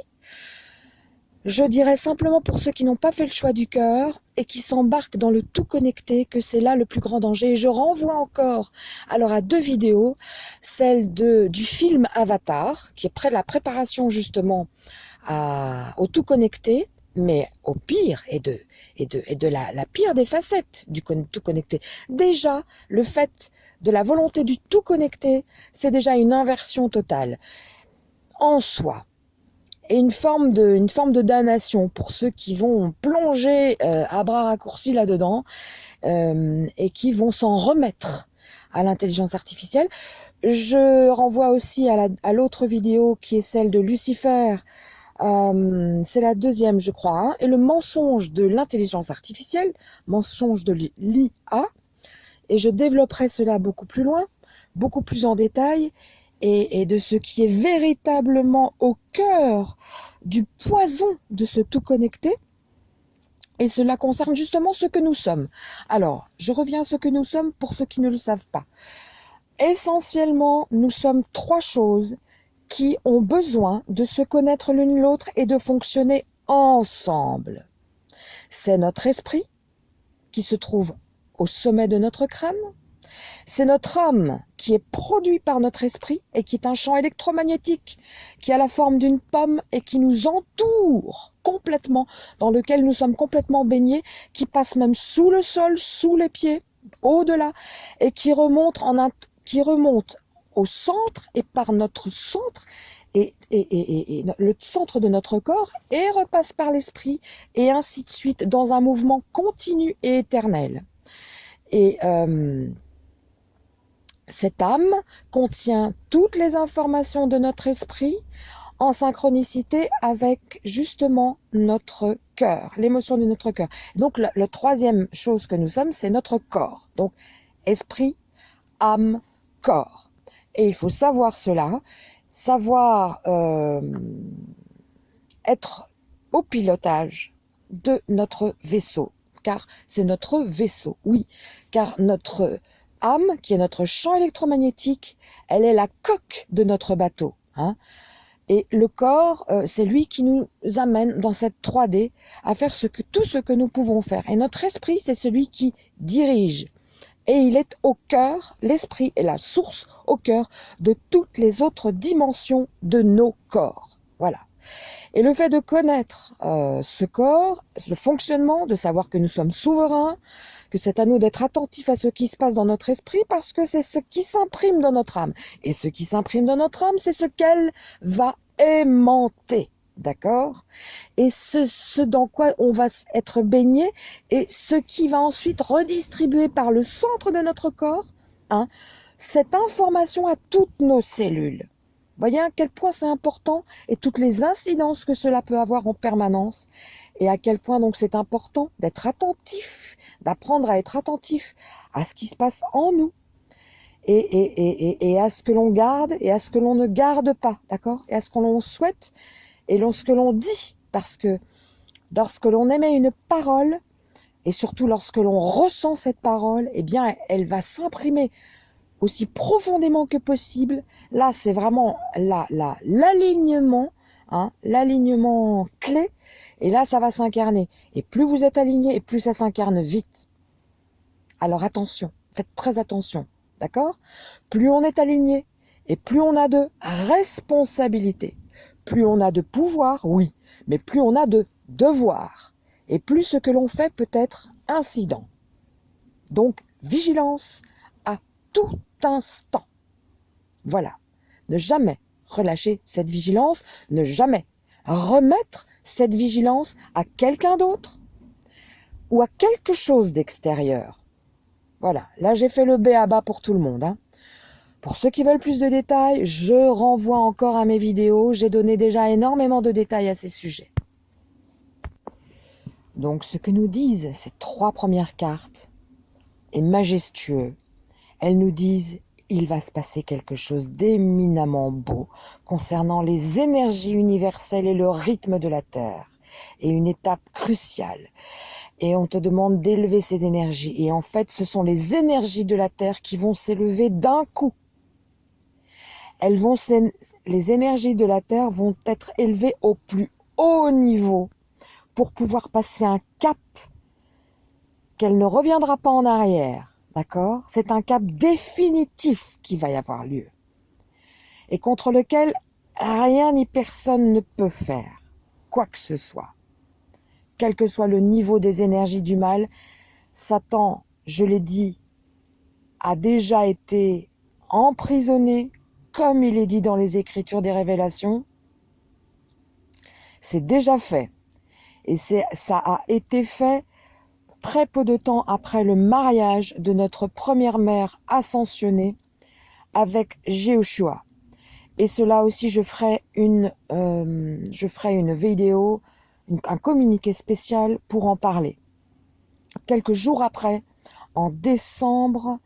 je dirais simplement pour ceux qui n'ont pas fait le choix du cœur et qui s'embarquent dans le tout connecté que c'est là le plus grand danger. Et je renvoie encore alors à deux vidéos, celle de, du film Avatar, qui est près de la préparation justement au tout connecté, mais au pire et de, et de, et de la, la pire des facettes du tout connecté. Déjà, le fait de la volonté du tout connecté, c'est déjà une inversion totale. En soi, et une forme de, une forme de damnation pour ceux qui vont plonger euh, à bras raccourcis là-dedans euh, et qui vont s'en remettre à l'intelligence artificielle. Je renvoie aussi à l'autre vidéo qui est celle de Lucifer. Euh, c'est la deuxième, je crois. Hein, et le mensonge de l'intelligence artificielle, mensonge de l'IA. Et je développerai cela beaucoup plus loin, beaucoup plus en détail et, de ce qui est véritablement au cœur du poison de ce tout connecté. Et cela concerne justement ce que nous sommes. Alors, je reviens à ce que nous sommes pour ceux qui ne le savent pas. Essentiellement, nous sommes trois choses qui ont besoin de se connaître l'une l'autre et de fonctionner ensemble. C'est notre esprit, qui se trouve au sommet de notre crâne, c'est notre âme qui est produit par notre esprit et qui est un champ électromagnétique qui a la forme d'une pomme et qui nous entoure complètement, dans lequel nous sommes complètement baignés, qui passe même sous le sol, sous les pieds, au-delà, et qui remonte, en qui remonte au centre et par notre centre et, et, le centre de notre corps et repasse par l'esprit et ainsi de suite dans un mouvement continu et éternel. Et euh, cette âme contient toutes les informations de notre esprit en synchronicité avec justement notre cœur, l'émotion de notre cœur. Donc la, troisième chose que nous sommes, c'est notre corps. Donc esprit, âme, corps. Et il faut savoir cela, savoir euh, être au pilotage de notre vaisseau, car c'est notre vaisseau, oui, car notre âme, qui est notre champ électromagnétique, elle est la coque de notre bateau. Hein. Et le corps, euh, c'est lui qui nous amène dans cette 3D à faire ce que, tout ce que nous pouvons faire. Et notre esprit, c'est celui qui dirige. Et il est au cœur, l'esprit est la source au cœur de toutes les autres dimensions de nos corps. Voilà. Et le fait de connaître euh, ce corps, le fonctionnement, de savoir que nous sommes souverains, que c'est à nous d'être attentifs à ce qui se passe dans notre esprit parce que c'est ce qui s'imprime dans notre âme. Et ce qui s'imprime dans notre âme, c'est ce qu'elle va aimanter. D'accord? Et ce, ce dans quoi on va être baigné et ce qui va ensuite redistribuer par le centre de notre corps hein, cette information à toutes nos cellules. Voyez à quel point c'est important et toutes les incidences que cela peut avoir en permanence. Et à quel point donc c'est important d'être attentif, d'apprendre à être attentif à ce qui se passe en nous et, et, et, et à ce que l'on garde et à ce que l'on ne garde pas, d'accord? Et à ce que l'on souhaite et ce que l'on dit, parce que lorsque l'on émet une parole, et surtout lorsque l'on ressent cette parole, eh bien, elle va s'imprimer aussi profondément que possible. Là, c'est vraiment l'alignement, la, hein, l'alignement clé. Et là, ça va s'incarner. Et plus vous êtes aligné, et plus ça s'incarne vite. Alors attention, faites très attention, d'accord? Plus on est aligné, et plus on a de responsabilité. Plus on a de pouvoir, oui, mais plus on a de devoir. Et plus ce que l'on fait peut être incident. Donc, vigilance à tout instant. Voilà. Ne jamais relâcher cette vigilance, ne jamais remettre cette vigilance à quelqu'un d'autre ou à quelque chose d'extérieur. Voilà, là j'ai fait le B à bas pour tout le monde. Hein. Pour ceux qui veulent plus de détails, je renvoie encore à mes vidéos. J'ai donné déjà énormément de détails à ces sujets. Donc ce que nous disent ces trois premières cartes est majestueux elles nous disent il va se passer quelque chose d'éminemment beau concernant les énergies universelles et le rythme de la Terre. Et une étape cruciale. Et on te demande d'élever cette énergie. Et en fait, ce sont les énergies de la Terre qui vont s'élever d'un coup. Elles vont, les énergies de la Terre vont être élevées au plus haut niveau pour pouvoir passer un cap qu'elle ne reviendra pas en arrière D'accord? C'est un cap définitif qui va y avoir lieu. Et contre lequel rien ni personne ne peut faire quoi que ce soit. Quel que soit le niveau des énergies du mal, Satan, je l'ai dit, a déjà été emprisonné, comme il est dit dans les Écritures des Révélations. C'est déjà fait. Et ça a été fait très peu de temps après le mariage de notre première mère ascensionnée avec Jéhoshua. Et cela aussi, je ferai une, euh, je ferai une vidéo, un communiqué spécial pour en parler. Quelques jours après, en décembre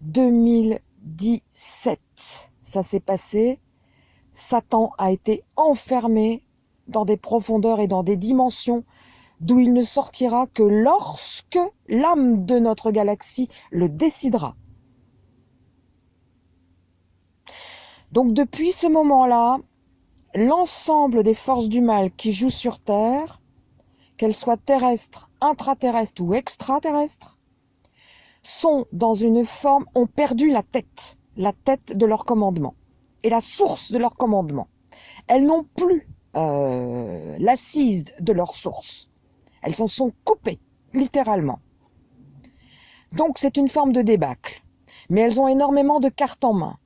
2017, ça s'est passé. Satan a été enfermé dans des profondeurs et dans des dimensions d'où il ne sortira que lorsque l'âme de notre galaxie le décidera. Donc depuis ce moment-là, l'ensemble des forces du mal qui jouent sur Terre, qu'elles soient terrestres, intraterrestres ou extraterrestres, sont dans une forme, ont perdu la tête, la tête de leur commandement et la source de leur commandement. Elles n'ont plus euh, l'assise de leur source. Elles s'en sont coupées, littéralement. Donc c'est une forme de débâcle. Mais elles ont énormément de cartes en main.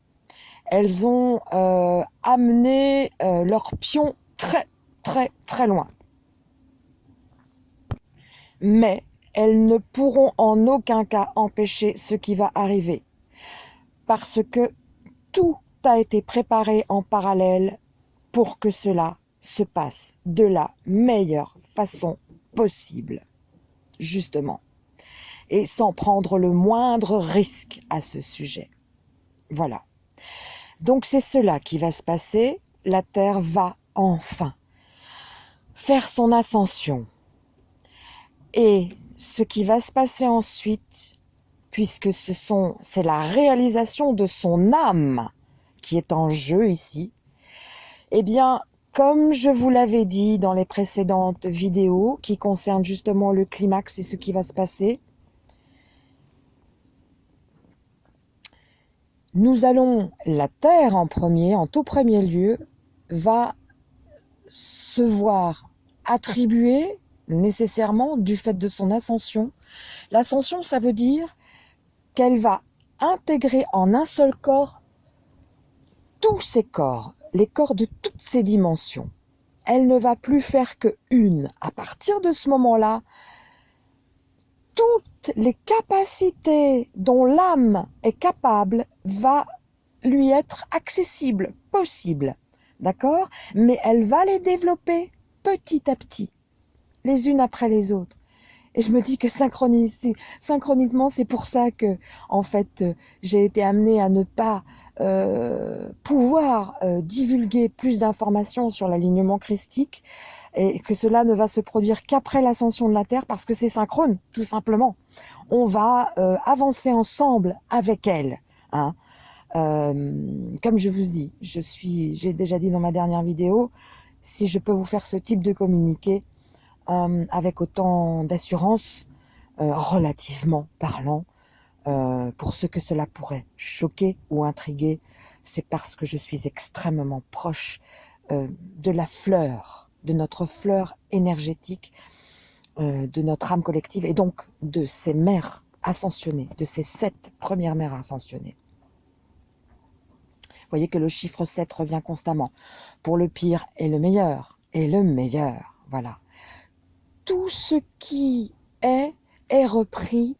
Elles ont euh, amené euh, leurs pions très, très, très loin. Mais elles ne pourront en aucun cas empêcher ce qui va arriver. Parce que tout a été préparé en parallèle pour que cela se passe de la meilleure façon possible, justement, et sans prendre le moindre risque à ce sujet. Voilà. Donc c'est cela qui va se passer. La Terre va enfin faire son ascension. Et ce qui va se passer ensuite, puisque c'est la réalisation de son âme qui est en jeu ici, eh bien, comme je vous l'avais dit dans les précédentes vidéos qui concernent justement le climax et ce qui va se passer, nous allons, la Terre en premier, en tout premier lieu, va se voir attribuer nécessairement du fait de son ascension. L'ascension, ça veut dire qu'elle va intégrer en un seul corps tous ses corps, les corps de toutes ces dimensions. Elle ne va plus faire que une. À partir de ce moment-là, toutes les capacités dont l'âme est capable va lui être accessible, possible. D'accord? Mais elle va les développer petit à petit, les unes après les autres. Et je me dis que synchroniquement, c'est pour ça que, en fait, j'ai été amenée à ne pas euh, pouvoir euh, divulguer plus d'informations sur l'alignement christique et que cela ne va se produire qu'après l'ascension de la Terre parce que c'est synchrone, tout simplement. On va euh, avancer ensemble avec elle. Hein. comme je vous dis, je suis, j'ai déjà dit dans ma dernière vidéo, si je peux vous faire ce type de communiqué avec autant d'assurance, relativement parlant, euh, pour ce que cela pourrait choquer ou intriguer, c'est parce que je suis extrêmement proche euh, de la fleur, de notre fleur énergétique, euh, de notre âme collective et donc de ces mères ascensionnées, de ces sept premières mères ascensionnées. Vous voyez que le chiffre 7 revient constamment pour le pire et le meilleur, et le meilleur, voilà. Tout ce qui est est repris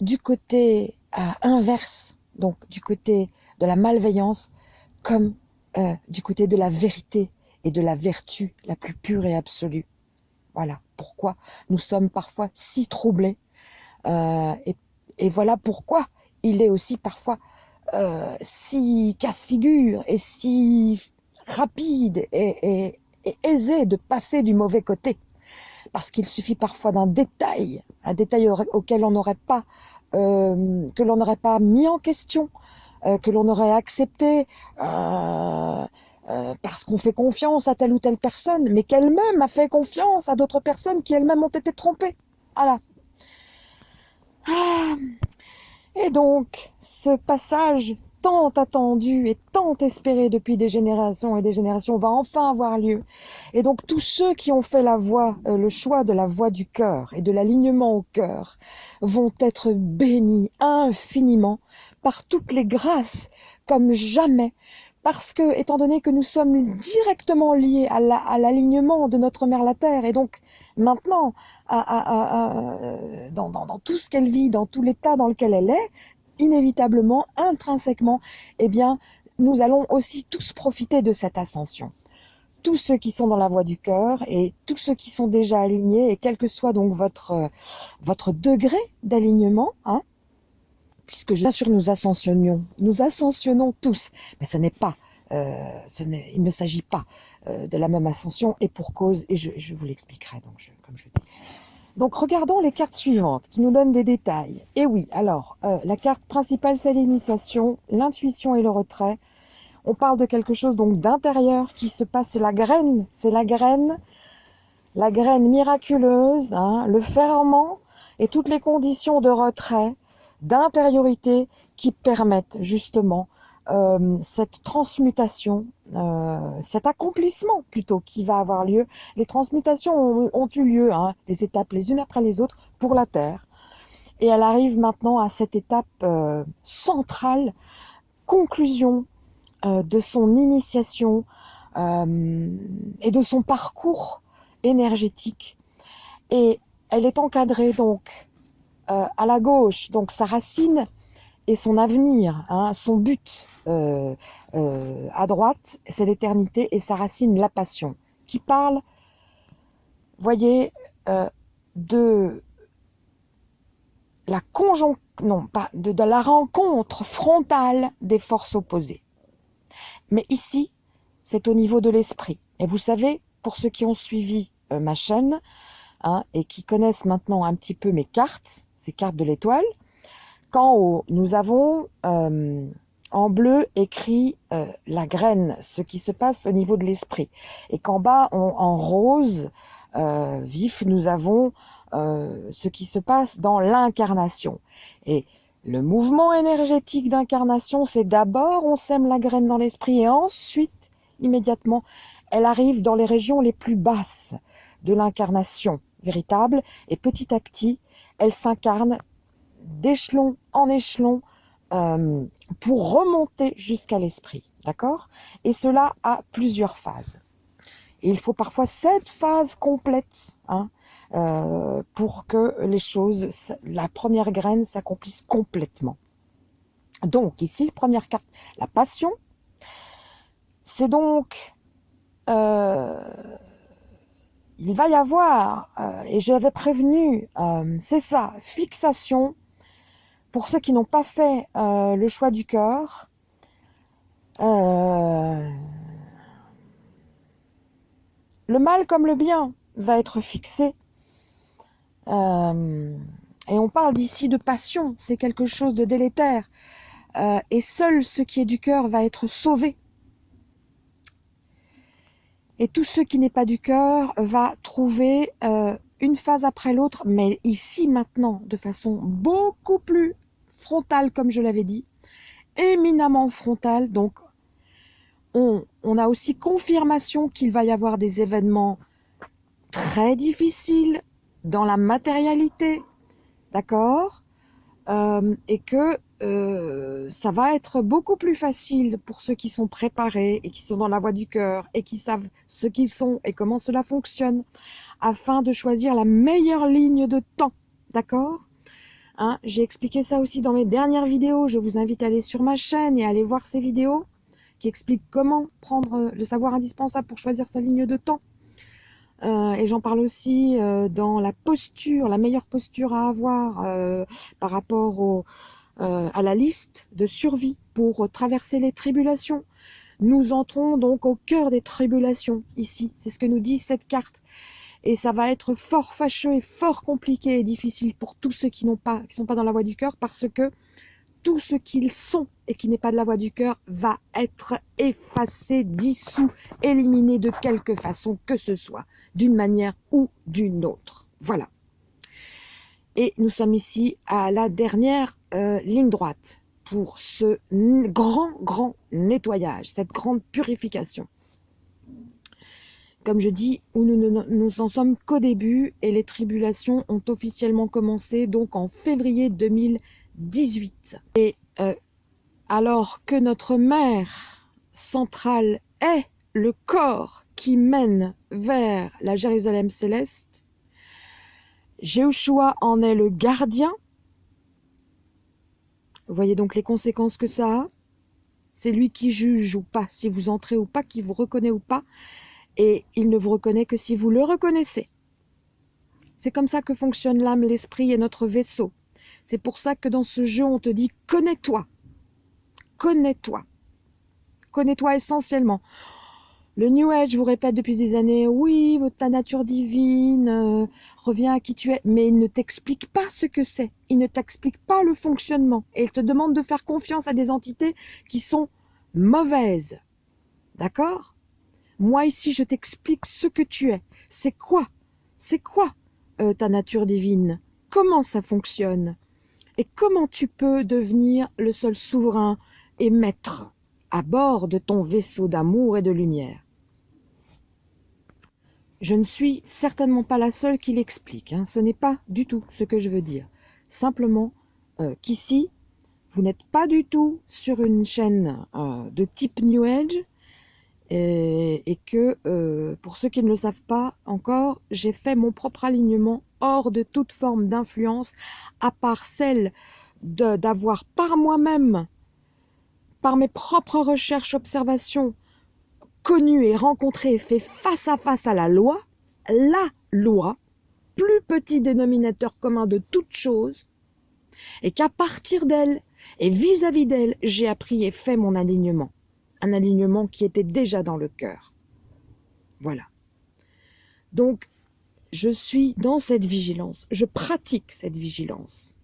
du côté euh, inverse, donc du côté de la malveillance, comme euh, du côté de la vérité et de la vertu la plus pure et absolue. Voilà pourquoi nous sommes parfois si troublés. Euh, et, voilà pourquoi il est aussi parfois euh, si casse-figure et si rapide et, aisé de passer du mauvais côté. Parce qu'il suffit parfois d'un détail, un détail auquel on n'aurait pas, euh, n'aurait pas mis en question, euh, que l'on aurait accepté parce qu'on fait confiance à telle ou telle personne, mais qu'elle-même a fait confiance à d'autres personnes qui elles-mêmes ont été trompées. Voilà. Ah. Et donc, ce passage tant attendu et tant espéré depuis des générations et des générations va enfin avoir lieu. Et donc tous ceux qui ont fait la voie, euh, le choix de la voie du cœur et de l'alignement au cœur vont être bénis infiniment par toutes les grâces comme jamais parce que, étant donné que nous sommes directement liés à l'alignement de notre mère la Terre, et donc maintenant, dans, dans, tout ce qu'elle vit, dans tout l'état dans lequel elle est, inévitablement, intrinsèquement, eh bien, nous allons aussi tous profiter de cette ascension. Tous ceux qui sont dans la voie du cœur et tous ceux qui sont déjà alignés, et quel que soit donc votre, votre degré d'alignement, hein, puisque bien sûr nous ascensionnons, nous ascensionnons tous, mais ce n'est pas, euh, il ne s'agit pas euh, de la même ascension et pour cause, et je, je vous l'expliquerai donc, comme je dis. Donc regardons les cartes suivantes qui nous donnent des détails. Et oui, alors, euh, la carte principale c'est l'initiation, l'intuition et le retrait. On parle de quelque chose donc d'intérieur qui se passe, c'est la graine, c'est la graine, la graine miraculeuse, hein, le ferment et toutes les conditions de retrait d'intériorité qui permettent justement euh, cette transmutation, euh, cet accomplissement plutôt qui va avoir lieu. Les transmutations ont, eu lieu, hein, les étapes les unes après les autres pour la Terre. Et elle arrive maintenant à cette étape euh, centrale, conclusion de son initiation et de son parcours énergétique. Et elle est encadrée donc euh, à la gauche, donc sa racine et son avenir, hein, son but euh, euh, à droite, c'est l'éternité et sa racine, la passion, qui parle, voyez, de la conjon non pas de, de, la rencontre frontale des forces opposées. Mais ici, c'est au niveau de l'esprit. Et vous savez, pour ceux qui ont suivi ma chaîne, Hein, et qui connaissent maintenant un petit peu mes cartes, ces cartes de l'étoile, qu'en haut, nous avons euh, en bleu écrit euh, la graine, ce qui se passe au niveau de l'esprit, et qu'en bas, en rose euh, vif, nous avons ce qui se passe dans l'incarnation. Et le mouvement énergétique d'incarnation, c'est d'abord on sème la graine dans l'esprit, et ensuite, immédiatement, elle arrive dans les régions les plus basses de l'incarnation véritable, et petit à petit, elle s'incarne d'échelon en échelon euh, pour remonter jusqu'à l'esprit, d'accord? Et cela a plusieurs phases. Il faut parfois cette phase complète hein, euh, pour que les choses, la première graine s'accomplisse complètement. Donc ici, première carte, la passion. C'est donc euh, il va y avoir, et j'avais prévenu, euh, c'est ça, fixation, pour ceux qui n'ont pas fait euh, le choix du cœur, le mal comme le bien va être fixé. et on parle d'ici de passion, c'est quelque chose de délétère. et seul ce qui est du cœur va être sauvé et tout ce qui n'est pas du cœur va trouver euh, une phase après l'autre, mais ici maintenant, de façon beaucoup plus frontale, comme je l'avais dit, éminemment frontale. Donc, on, on a aussi confirmation qu'il va y avoir des événements très difficiles dans la matérialité, d'accord? Euh, Et que euh, ça va être beaucoup plus facile pour ceux qui sont préparés et qui sont dans la voie du cœur et qui savent ce qu'ils sont et comment cela fonctionne afin de choisir la meilleure ligne de temps. D'accord? Hein, J'ai expliqué ça aussi dans mes dernières vidéos. Je vous invite à aller sur ma chaîne et à aller voir ces vidéos qui expliquent comment prendre le savoir indispensable pour choisir sa ligne de temps. Euh, et j'en parle aussi euh, dans la posture, la meilleure posture à avoir par rapport au, euh, à la liste de survie pour pour traverser les tribulations. Nous entrons donc au cœur des tribulations, ici. C'est ce que nous dit cette carte. Et ça va être fort fâcheux et fort compliqué et difficile pour tous ceux qui n'ont pas, qui sont pas dans la voie du cœur, parce que tout ce qu'ils sont et qui n'est pas de la voie du cœur va être effacé, dissous, éliminé de quelque façon que ce soit, d'une manière ou d'une autre. Voilà. Et nous sommes ici à la dernière euh, ligne droite pour ce grand, grand nettoyage, cette grande purification. Comme je dis, nous nous en sommes qu'au début et les tribulations ont officiellement commencé donc en février 2018. Et euh, alors que notre mère centrale est le corps qui mène vers la Jérusalem céleste, Jéhoshua en est le gardien. Vous voyez donc les conséquences que ça a. C'est lui qui juge ou pas, si vous entrez ou pas, qui vous reconnaît ou pas. Et il ne vous reconnaît que si vous le reconnaissez. C'est comme ça que fonctionne l'âme, l'esprit et notre vaisseau. C'est pour ça que dans ce jeu, on te dit « connais-toi ». Connais-toi. Connais-toi essentiellement. Le New Age vous répète depuis des années, oui, ta nature divine, euh, reviens à qui tu es, mais il ne t'explique pas ce que c'est, il ne t'explique pas le fonctionnement, et il te demande de faire confiance à des entités qui sont mauvaises. D'accord? Moi ici, je t'explique ce que tu es. C'est quoi? C'est quoi euh, ta nature divine? Comment ça fonctionne? Et comment tu peux devenir le seul souverain et maître? À bord de ton vaisseau d'amour et de lumière je ne suis certainement pas la seule qui l'explique. Hein. Ce n'est pas du tout ce que je veux dire. Simplement euh, qu'ici, vous n'êtes pas du tout sur une chaîne euh, de type New Age et, que, euh, pour ceux qui ne le savent pas encore, j'ai fait mon propre alignement hors de toute forme d'influence, à part celle d'avoir par moi-même, par mes propres recherches, observations, connu et rencontré et fait face à face à la loi, la loi, plus petit dénominateur commun de toute chose, et qu'à partir d'elle et vis-à-vis d'elle, j'ai appris et fait mon alignement. Un alignement qui était déjà dans le cœur. Voilà. Donc, je suis dans cette vigilance. Je pratique cette vigilance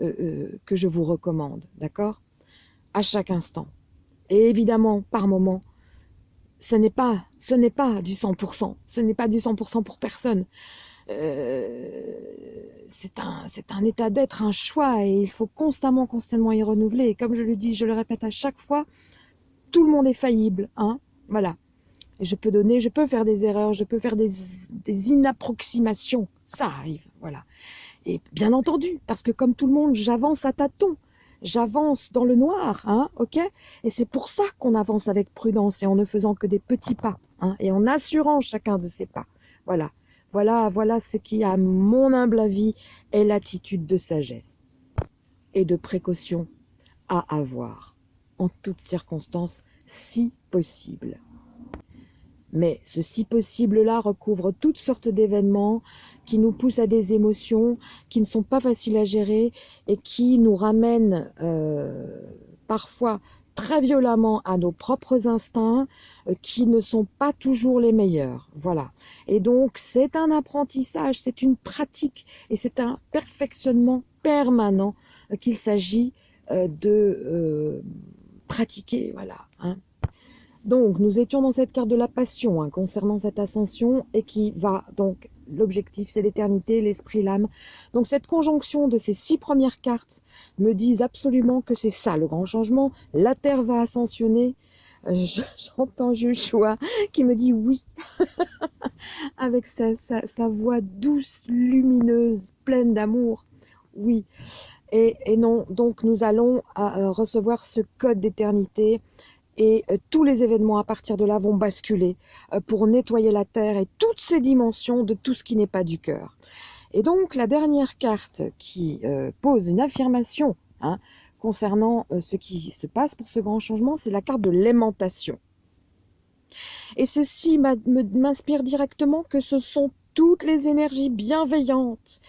euh, euh, que je vous recommande, d'accord? À chaque instant. Et évidemment, par moment, ce n'est pas, ce n'est pas du 100%. Ce n'est pas du 100% pour personne. Euh, c'est un, un état d'être, un choix, et il faut constamment, constamment y renouveler. Et comme je le dis, je le répète à chaque fois, tout le monde est faillible, hein. Voilà. Et je peux donner, je peux faire des erreurs, je peux faire des, des inapproximations. Ça arrive, voilà. Et bien entendu, parce que comme tout le monde, j'avance à tâtons j'avance dans le noir, hein, ok? Et c'est pour ça qu'on avance avec prudence et en ne faisant que des petits pas, hein, et en assurant chacun de ses pas. Voilà, voilà, voilà ce qui, à mon humble avis, est l'attitude de sagesse et de précaution à avoir, en toutes circonstances, si possible. Mais ce si possible-là recouvre toutes sortes d'événements qui nous poussent à des émotions qui ne sont pas faciles à gérer et qui nous ramènent euh, parfois très violemment à nos propres instincts euh, qui ne sont pas toujours les meilleurs. Voilà. Et donc, c'est un apprentissage, c'est une pratique et c'est un perfectionnement permanent euh, qu'il s'agit de pratiquer. Voilà. Hein. Donc, nous étions dans cette carte de la passion hein, concernant cette ascension et qui va donc, l'objectif c'est l'éternité, l'esprit, l'âme. Donc cette conjonction de ces six premières cartes me disent absolument que c'est ça le grand changement. La Terre va ascensionner. Euh, j'entends Joshua qui me dit oui, avec sa, voix douce, lumineuse, pleine d'amour. Oui. Et, et, non, donc nous allons euh, recevoir ce code d'éternité et euh, tous les événements à partir de là vont basculer euh, pour nettoyer la Terre et toutes ces dimensions de tout ce qui n'est pas du cœur. Et donc la dernière carte qui euh, pose une affirmation hein, concernant ce qui se passe pour ce grand changement, c'est la carte de l'aimantation. Et ceci m'inspire directement que ce sont toutes les énergies bienveillantes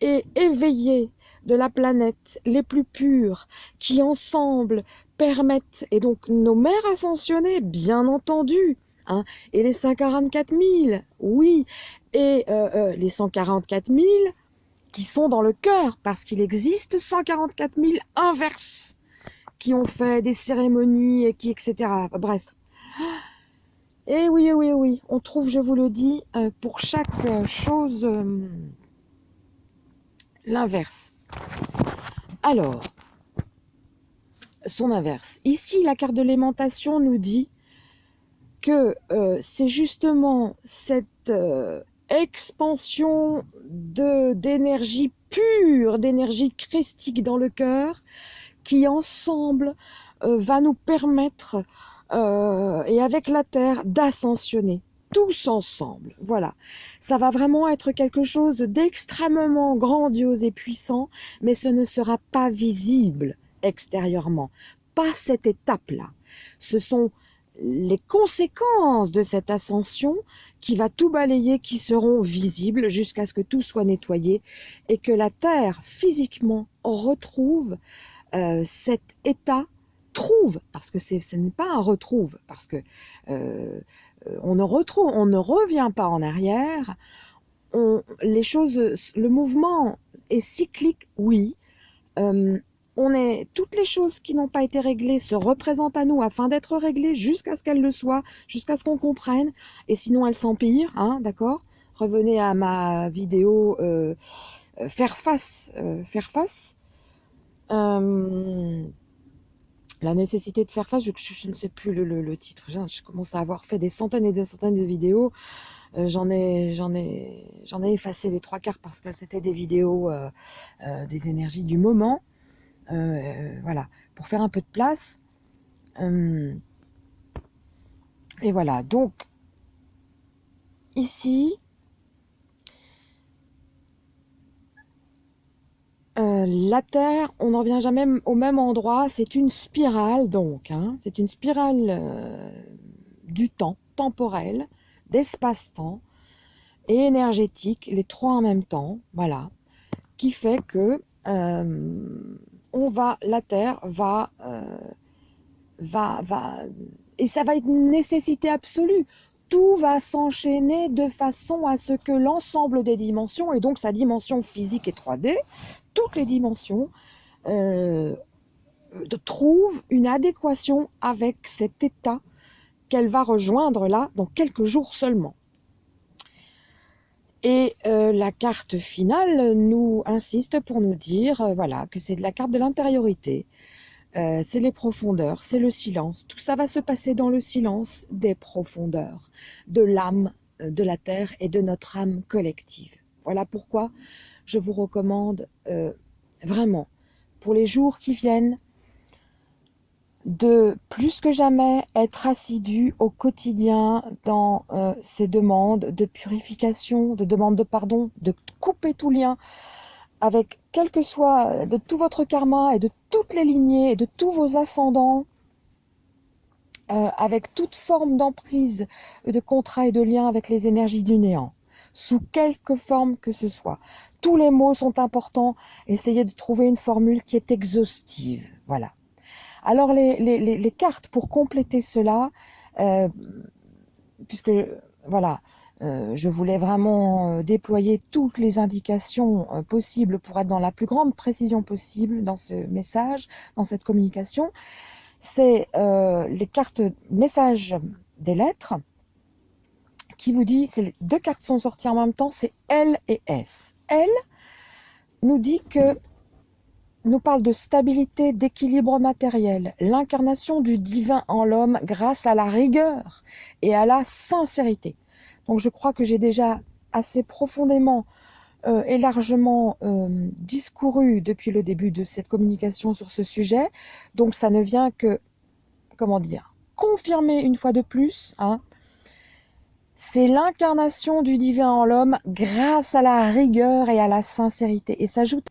et éveillées de la planète les plus pures qui ensemble permettent, et donc nos mères ascensionnées, bien entendu, hein, et les 144 000, oui, et euh, euh, les 144 000 qui sont dans le cœur, parce qu'il existe 144 000 inverses qui ont fait des cérémonies, et qui, etc. Bref. Et oui, oui, oui, on trouve, je vous le dis, euh, pour chaque chose, l'inverse. Alors, son inverse. Ici, la carte de l'aimantation nous dit que euh, c'est justement cette euh, expansion d'énergie pure, d'énergie christique dans le cœur, qui ensemble euh, va nous permettre, et avec la terre, d'ascensionner tous ensemble. Voilà. Ça va vraiment être quelque chose d'extrêmement grandiose et puissant, mais ce ne sera pas visible extérieurement. Pas cette étape-là. Ce sont les conséquences de cette ascension qui va tout balayer, qui seront visibles jusqu'à ce que tout soit nettoyé et que la Terre physiquement retrouve euh, cet état trouve, parce que ce n'est pas un retrouve, parce que euh, on ne retrouve, on ne revient pas en arrière. On, les choses, le mouvement est cyclique, oui. Euh, on est toutes les choses qui n'ont pas été réglées se représentent à nous afin d'être réglées jusqu'à ce qu'elles le soient, jusqu'à ce qu'on comprenne. Et sinon, elles s'empirent, hein, d'accord? Revenez à ma vidéo euh, faire face, faire face la nécessité de faire face, je, ne sais plus le, titre, je, commence à avoir fait des centaines et des centaines de vidéos, euh, j'en ai, ai, ai effacé les trois quarts parce que c'était des vidéos euh, euh, des énergies du moment, voilà, pour faire un peu de place. et voilà, donc ici, Euh, la Terre, on n'en vient jamais au même endroit, c'est une spirale donc, hein. c'est une spirale euh, du temps, temporel, d'espace-temps et énergétique, les trois en même temps, voilà, qui fait que euh, on va, la Terre va, va, va, et ça va être une nécessité absolue. Tout va s'enchaîner de façon à ce que l'ensemble des dimensions, et donc sa dimension physique et 3D, toutes les dimensions, euh, trouvent une adéquation avec cet état qu'elle va rejoindre là dans quelques jours seulement. Et euh, la carte finale nous insiste pour nous dire euh, voilà que c'est de la carte de l'intériorité, euh, c'est les profondeurs, c'est le silence. Tout ça va se passer dans le silence des profondeurs, de l'âme de la Terre et de notre âme collective. Voilà pourquoi je vous recommande euh, vraiment, pour les jours qui viennent, de plus que jamais être assidu au quotidien dans euh, ces demandes de purification, de demande de pardon, de couper tout lien avec quel que soit de tout votre karma et de toutes les lignées et de tous vos ascendants, euh, avec toute forme d'emprise, de contrat et de lien avec les énergies du néant sous quelque forme que ce soit. Tous les mots sont importants. Essayez de trouver une formule qui est exhaustive. Voilà. Alors les, les, les, cartes pour compléter cela, euh, puisque voilà, euh, je voulais vraiment euh, déployer toutes les indications possibles pour être dans la plus grande précision possible dans ce message, dans cette communication. C'est les cartes messages des lettres qui vous dit, c'est deux cartes sont sorties en même temps, c'est L et S. L nous dit que nous parle de stabilité, d'équilibre matériel, l'incarnation du divin en l'homme grâce à la rigueur et à la sincérité. Donc je crois que j'ai déjà assez profondément euh, et largement euh, discouru depuis le début de cette communication sur ce sujet. Donc ça ne vient que, comment dire, confirmer une fois de plus hein, c'est l'incarnation du divin en l'homme grâce à la rigueur et à la sincérité. Et s'ajoute,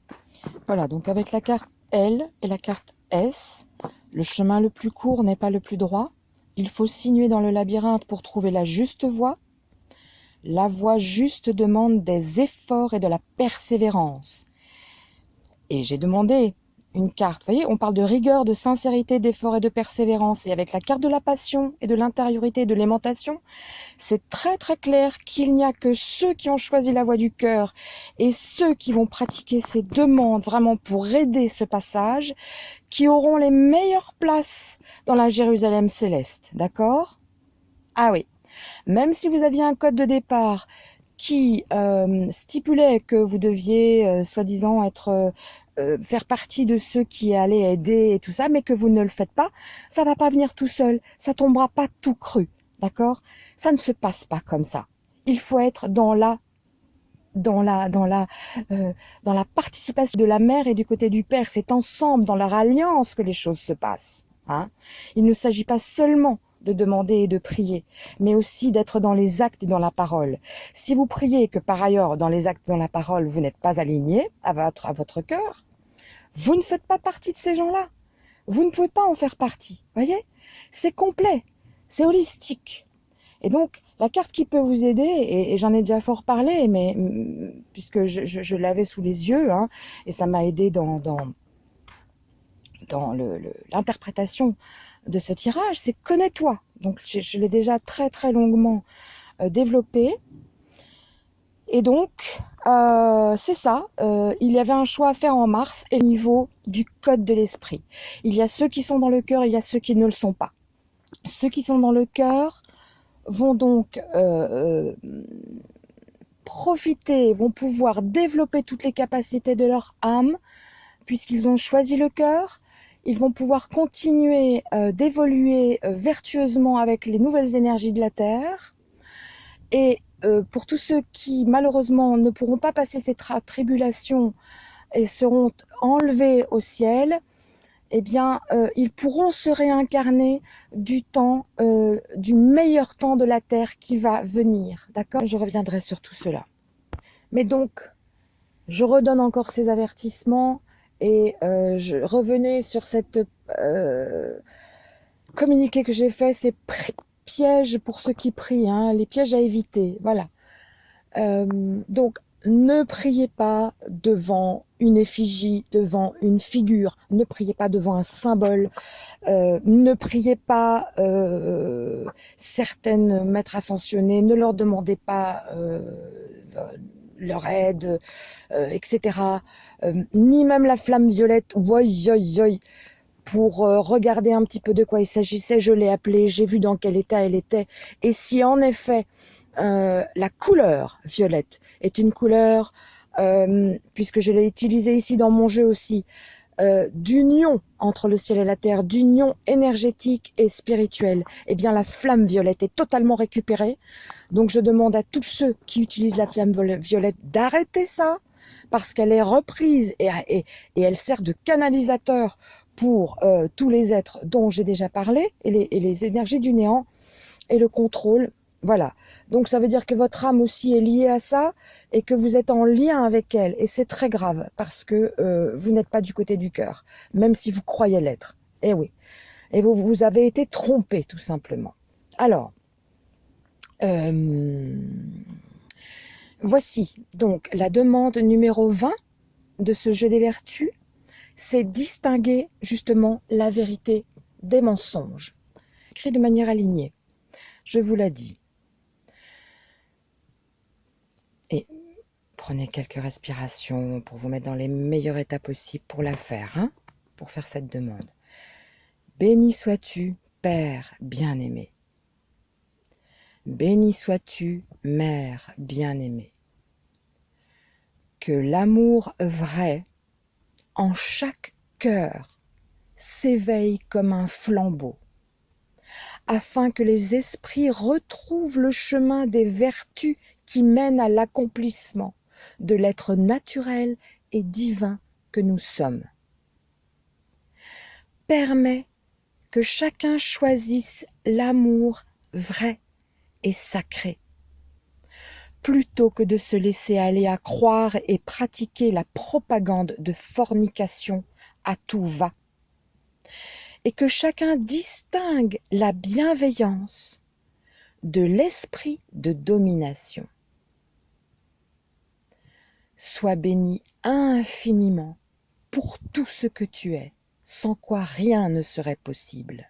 voilà, donc avec la carte L et la carte S, le chemin le plus court n'est pas le plus droit. Il faut sinuer dans le labyrinthe pour trouver la juste voie. La voie juste demande des efforts et de la persévérance. Et j'ai demandé une carte. Vous voyez, on parle de rigueur, de sincérité, d'effort et de persévérance. Et avec la carte de la passion et de l'intériorité de l'aimantation, c'est très très clair qu'il n'y a que ceux qui ont choisi la voie du cœur et ceux qui vont pratiquer ces demandes vraiment pour aider ce passage, qui auront les meilleures places dans la Jérusalem céleste. D'accord? Ah oui. Même si vous aviez un code de départ qui euh, stipulait que vous deviez, euh, soi-disant, être euh, faire partie de ceux qui allaient aider et tout ça, mais que vous ne le faites pas, ça va pas venir tout seul, ça tombera pas tout cru, d'accord? Ça ne se passe pas comme ça. Il faut être dans la dans la dans la euh, dans la participation de la mère et du côté du père. C'est ensemble, dans leur alliance, que les choses se passent. Hein Il ne s'agit pas seulement de demander et de prier, mais aussi d'être dans les actes et dans la parole. Si vous priez que par ailleurs, dans les actes et dans la parole, vous n'êtes pas aligné à votre, à votre cœur, vous ne faites pas partie de ces gens-là. Vous ne pouvez pas en faire partie. Voyez? C'est complet, c'est holistique. Et donc, la carte qui peut vous aider, et, j'en ai déjà fort parlé, mais puisque je, je, l'avais sous les yeux, hein, et ça m'a aidé dans, dans, dans l'interprétation de ce tirage, c'est connais-toi. Donc je, l'ai déjà très très longuement euh, développé. Et donc, euh, c'est ça, euh, il y avait un choix à faire en mars et au niveau du code de l'esprit. Il y a ceux qui sont dans le cœur, il y a ceux qui ne le sont pas. Ceux qui sont dans le cœur vont donc profiter, vont pouvoir développer toutes les capacités de leur âme, puisqu'ils ont choisi le cœur, ils vont pouvoir continuer euh, d'évoluer euh, vertueusement avec les nouvelles énergies de la Terre. Et euh, pour tous ceux qui malheureusement ne pourront pas passer ces tribulations et seront enlevés au ciel, eh bien, ils pourront se réincarner du temps, du meilleur temps de la Terre qui va venir. D'accord? Je reviendrai sur tout cela. Mais donc, je redonne encore ces avertissements et euh, je revenais sur cette euh, communiqué que j'ai fait, ces pièges pour ceux qui prient, hein, les pièges à éviter, voilà. Euh, donc, ne priez pas devant une effigie, devant une figure, ne priez pas devant un symbole, euh, ne priez pas euh, certaines maîtres ascensionnés, ne leur demandez pas leur aide, etc. Ni même la flamme violette, pour euh, regarder un petit peu de quoi il s'agissait. Je l'ai appelée, j'ai vu dans quel état elle était. Et si en effet la couleur violette est une couleur, puisque je l'ai utilisée ici dans mon jeu aussi, euh, d'union entre le ciel et la terre, d'union énergétique et spirituelle, eh bien la flamme violette est totalement récupérée. Donc je demande à tous ceux qui utilisent la flamme violette d'arrêter ça, parce qu'elle est reprise et, elle sert de canalisateur pour euh, tous les êtres dont j'ai déjà parlé, et les, énergies du néant, et le contrôle voilà. Donc ça veut dire que votre âme aussi est liée à ça et que vous êtes en lien avec elle. Et c'est très grave parce que euh, vous n'êtes pas du côté du cœur, même si vous croyez l'être. Eh oui. Et vous, vous avez été trompé tout simplement. Alors, euh, voici donc la demande numéro 20 de ce jeu des vertus. C'est distinguer justement la vérité des mensonges. Écrit de manière alignée. Je vous l'ai dit. Et prenez quelques respirations pour vous mettre dans les meilleurs états possibles pour la faire, hein, pour faire cette demande. Béni sois-tu, Père bien-aimé. Béni sois-tu, Mère bien-aimée. Que l'amour vrai en chaque cœur s'éveille comme un flambeau, afin que les esprits retrouvent le chemin des vertus qui mène à l'accomplissement de l'être naturel et divin que nous sommes. Permet que chacun choisisse l'amour vrai sacré, plutôt que de se laisser aller à croire et pratiquer la propagande de fornication à tout va, et que chacun distingue la bienveillance de l'esprit de domination sois béni infiniment pour tout ce que tu es, sans quoi rien ne serait possible.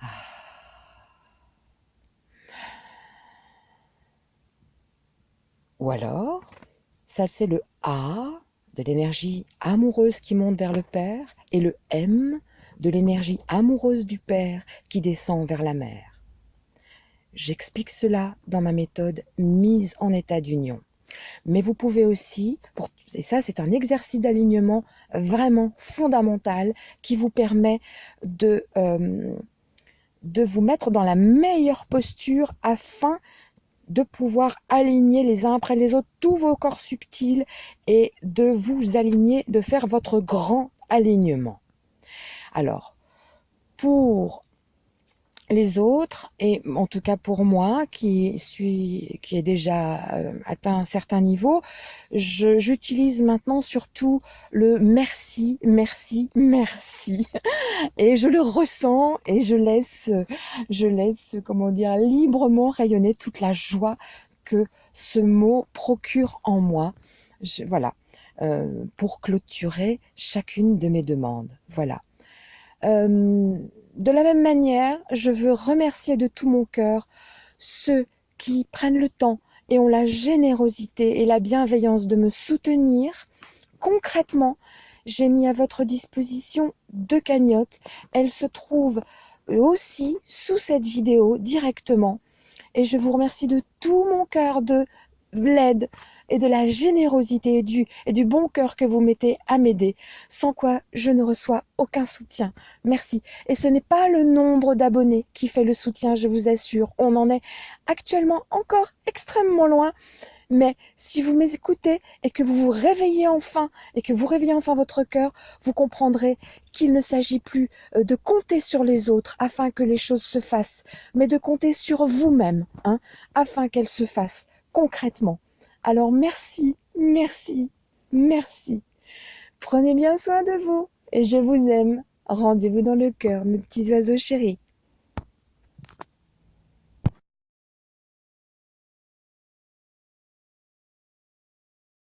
Ah. Ou alors, ça c'est le A de l'énergie amoureuse qui monte vers le Père et le M de l'énergie amoureuse du Père qui descend vers la mère. J'explique cela dans ma méthode mise en état d'union. Mais vous pouvez aussi, et ça c'est un exercice d'alignement vraiment fondamental qui vous permet de, euh, de vous mettre dans la meilleure posture afin de pouvoir aligner les uns après les autres tous vos corps subtils et de vous aligner, de faire votre grand alignement. Alors, pour les autres, et en tout cas pour moi, qui suis, qui ai déjà euh, atteint un certain niveau, j'utilise maintenant surtout le merci, merci, merci, et je le ressens et je laisse, je laisse, comment dire, librement rayonner toute la joie que ce mot procure en moi. voilà, euh, pour clôturer chacune de mes demandes. Voilà. Euh, de la même manière, je veux remercier de tout mon cœur ceux qui prennent le temps et ont la générosité et la bienveillance de me soutenir. Concrètement, j'ai mis à votre disposition deux cagnottes. Elles se trouvent aussi sous cette vidéo directement. Et je vous remercie de tout mon cœur de l'aide et de la générosité et du, et du bon cœur que vous mettez à m'aider, sans quoi je ne reçois aucun soutien. Merci. Et ce n'est pas le nombre d'abonnés qui fait le soutien, je vous assure. On en est actuellement encore extrêmement loin. Mais si vous m'écoutez et que vous vous réveillez enfin et que vous réveillez enfin votre cœur, vous comprendrez qu'il ne s'agit plus euh, de compter sur les autres afin que les choses se fassent, mais de compter sur vous-même, hein, afin qu'elles se fassent concrètement. Alors merci, merci, merci. Prenez bien soin de vous et je vous aime. Rendez-vous dans le cœur, mes petits oiseaux chéris.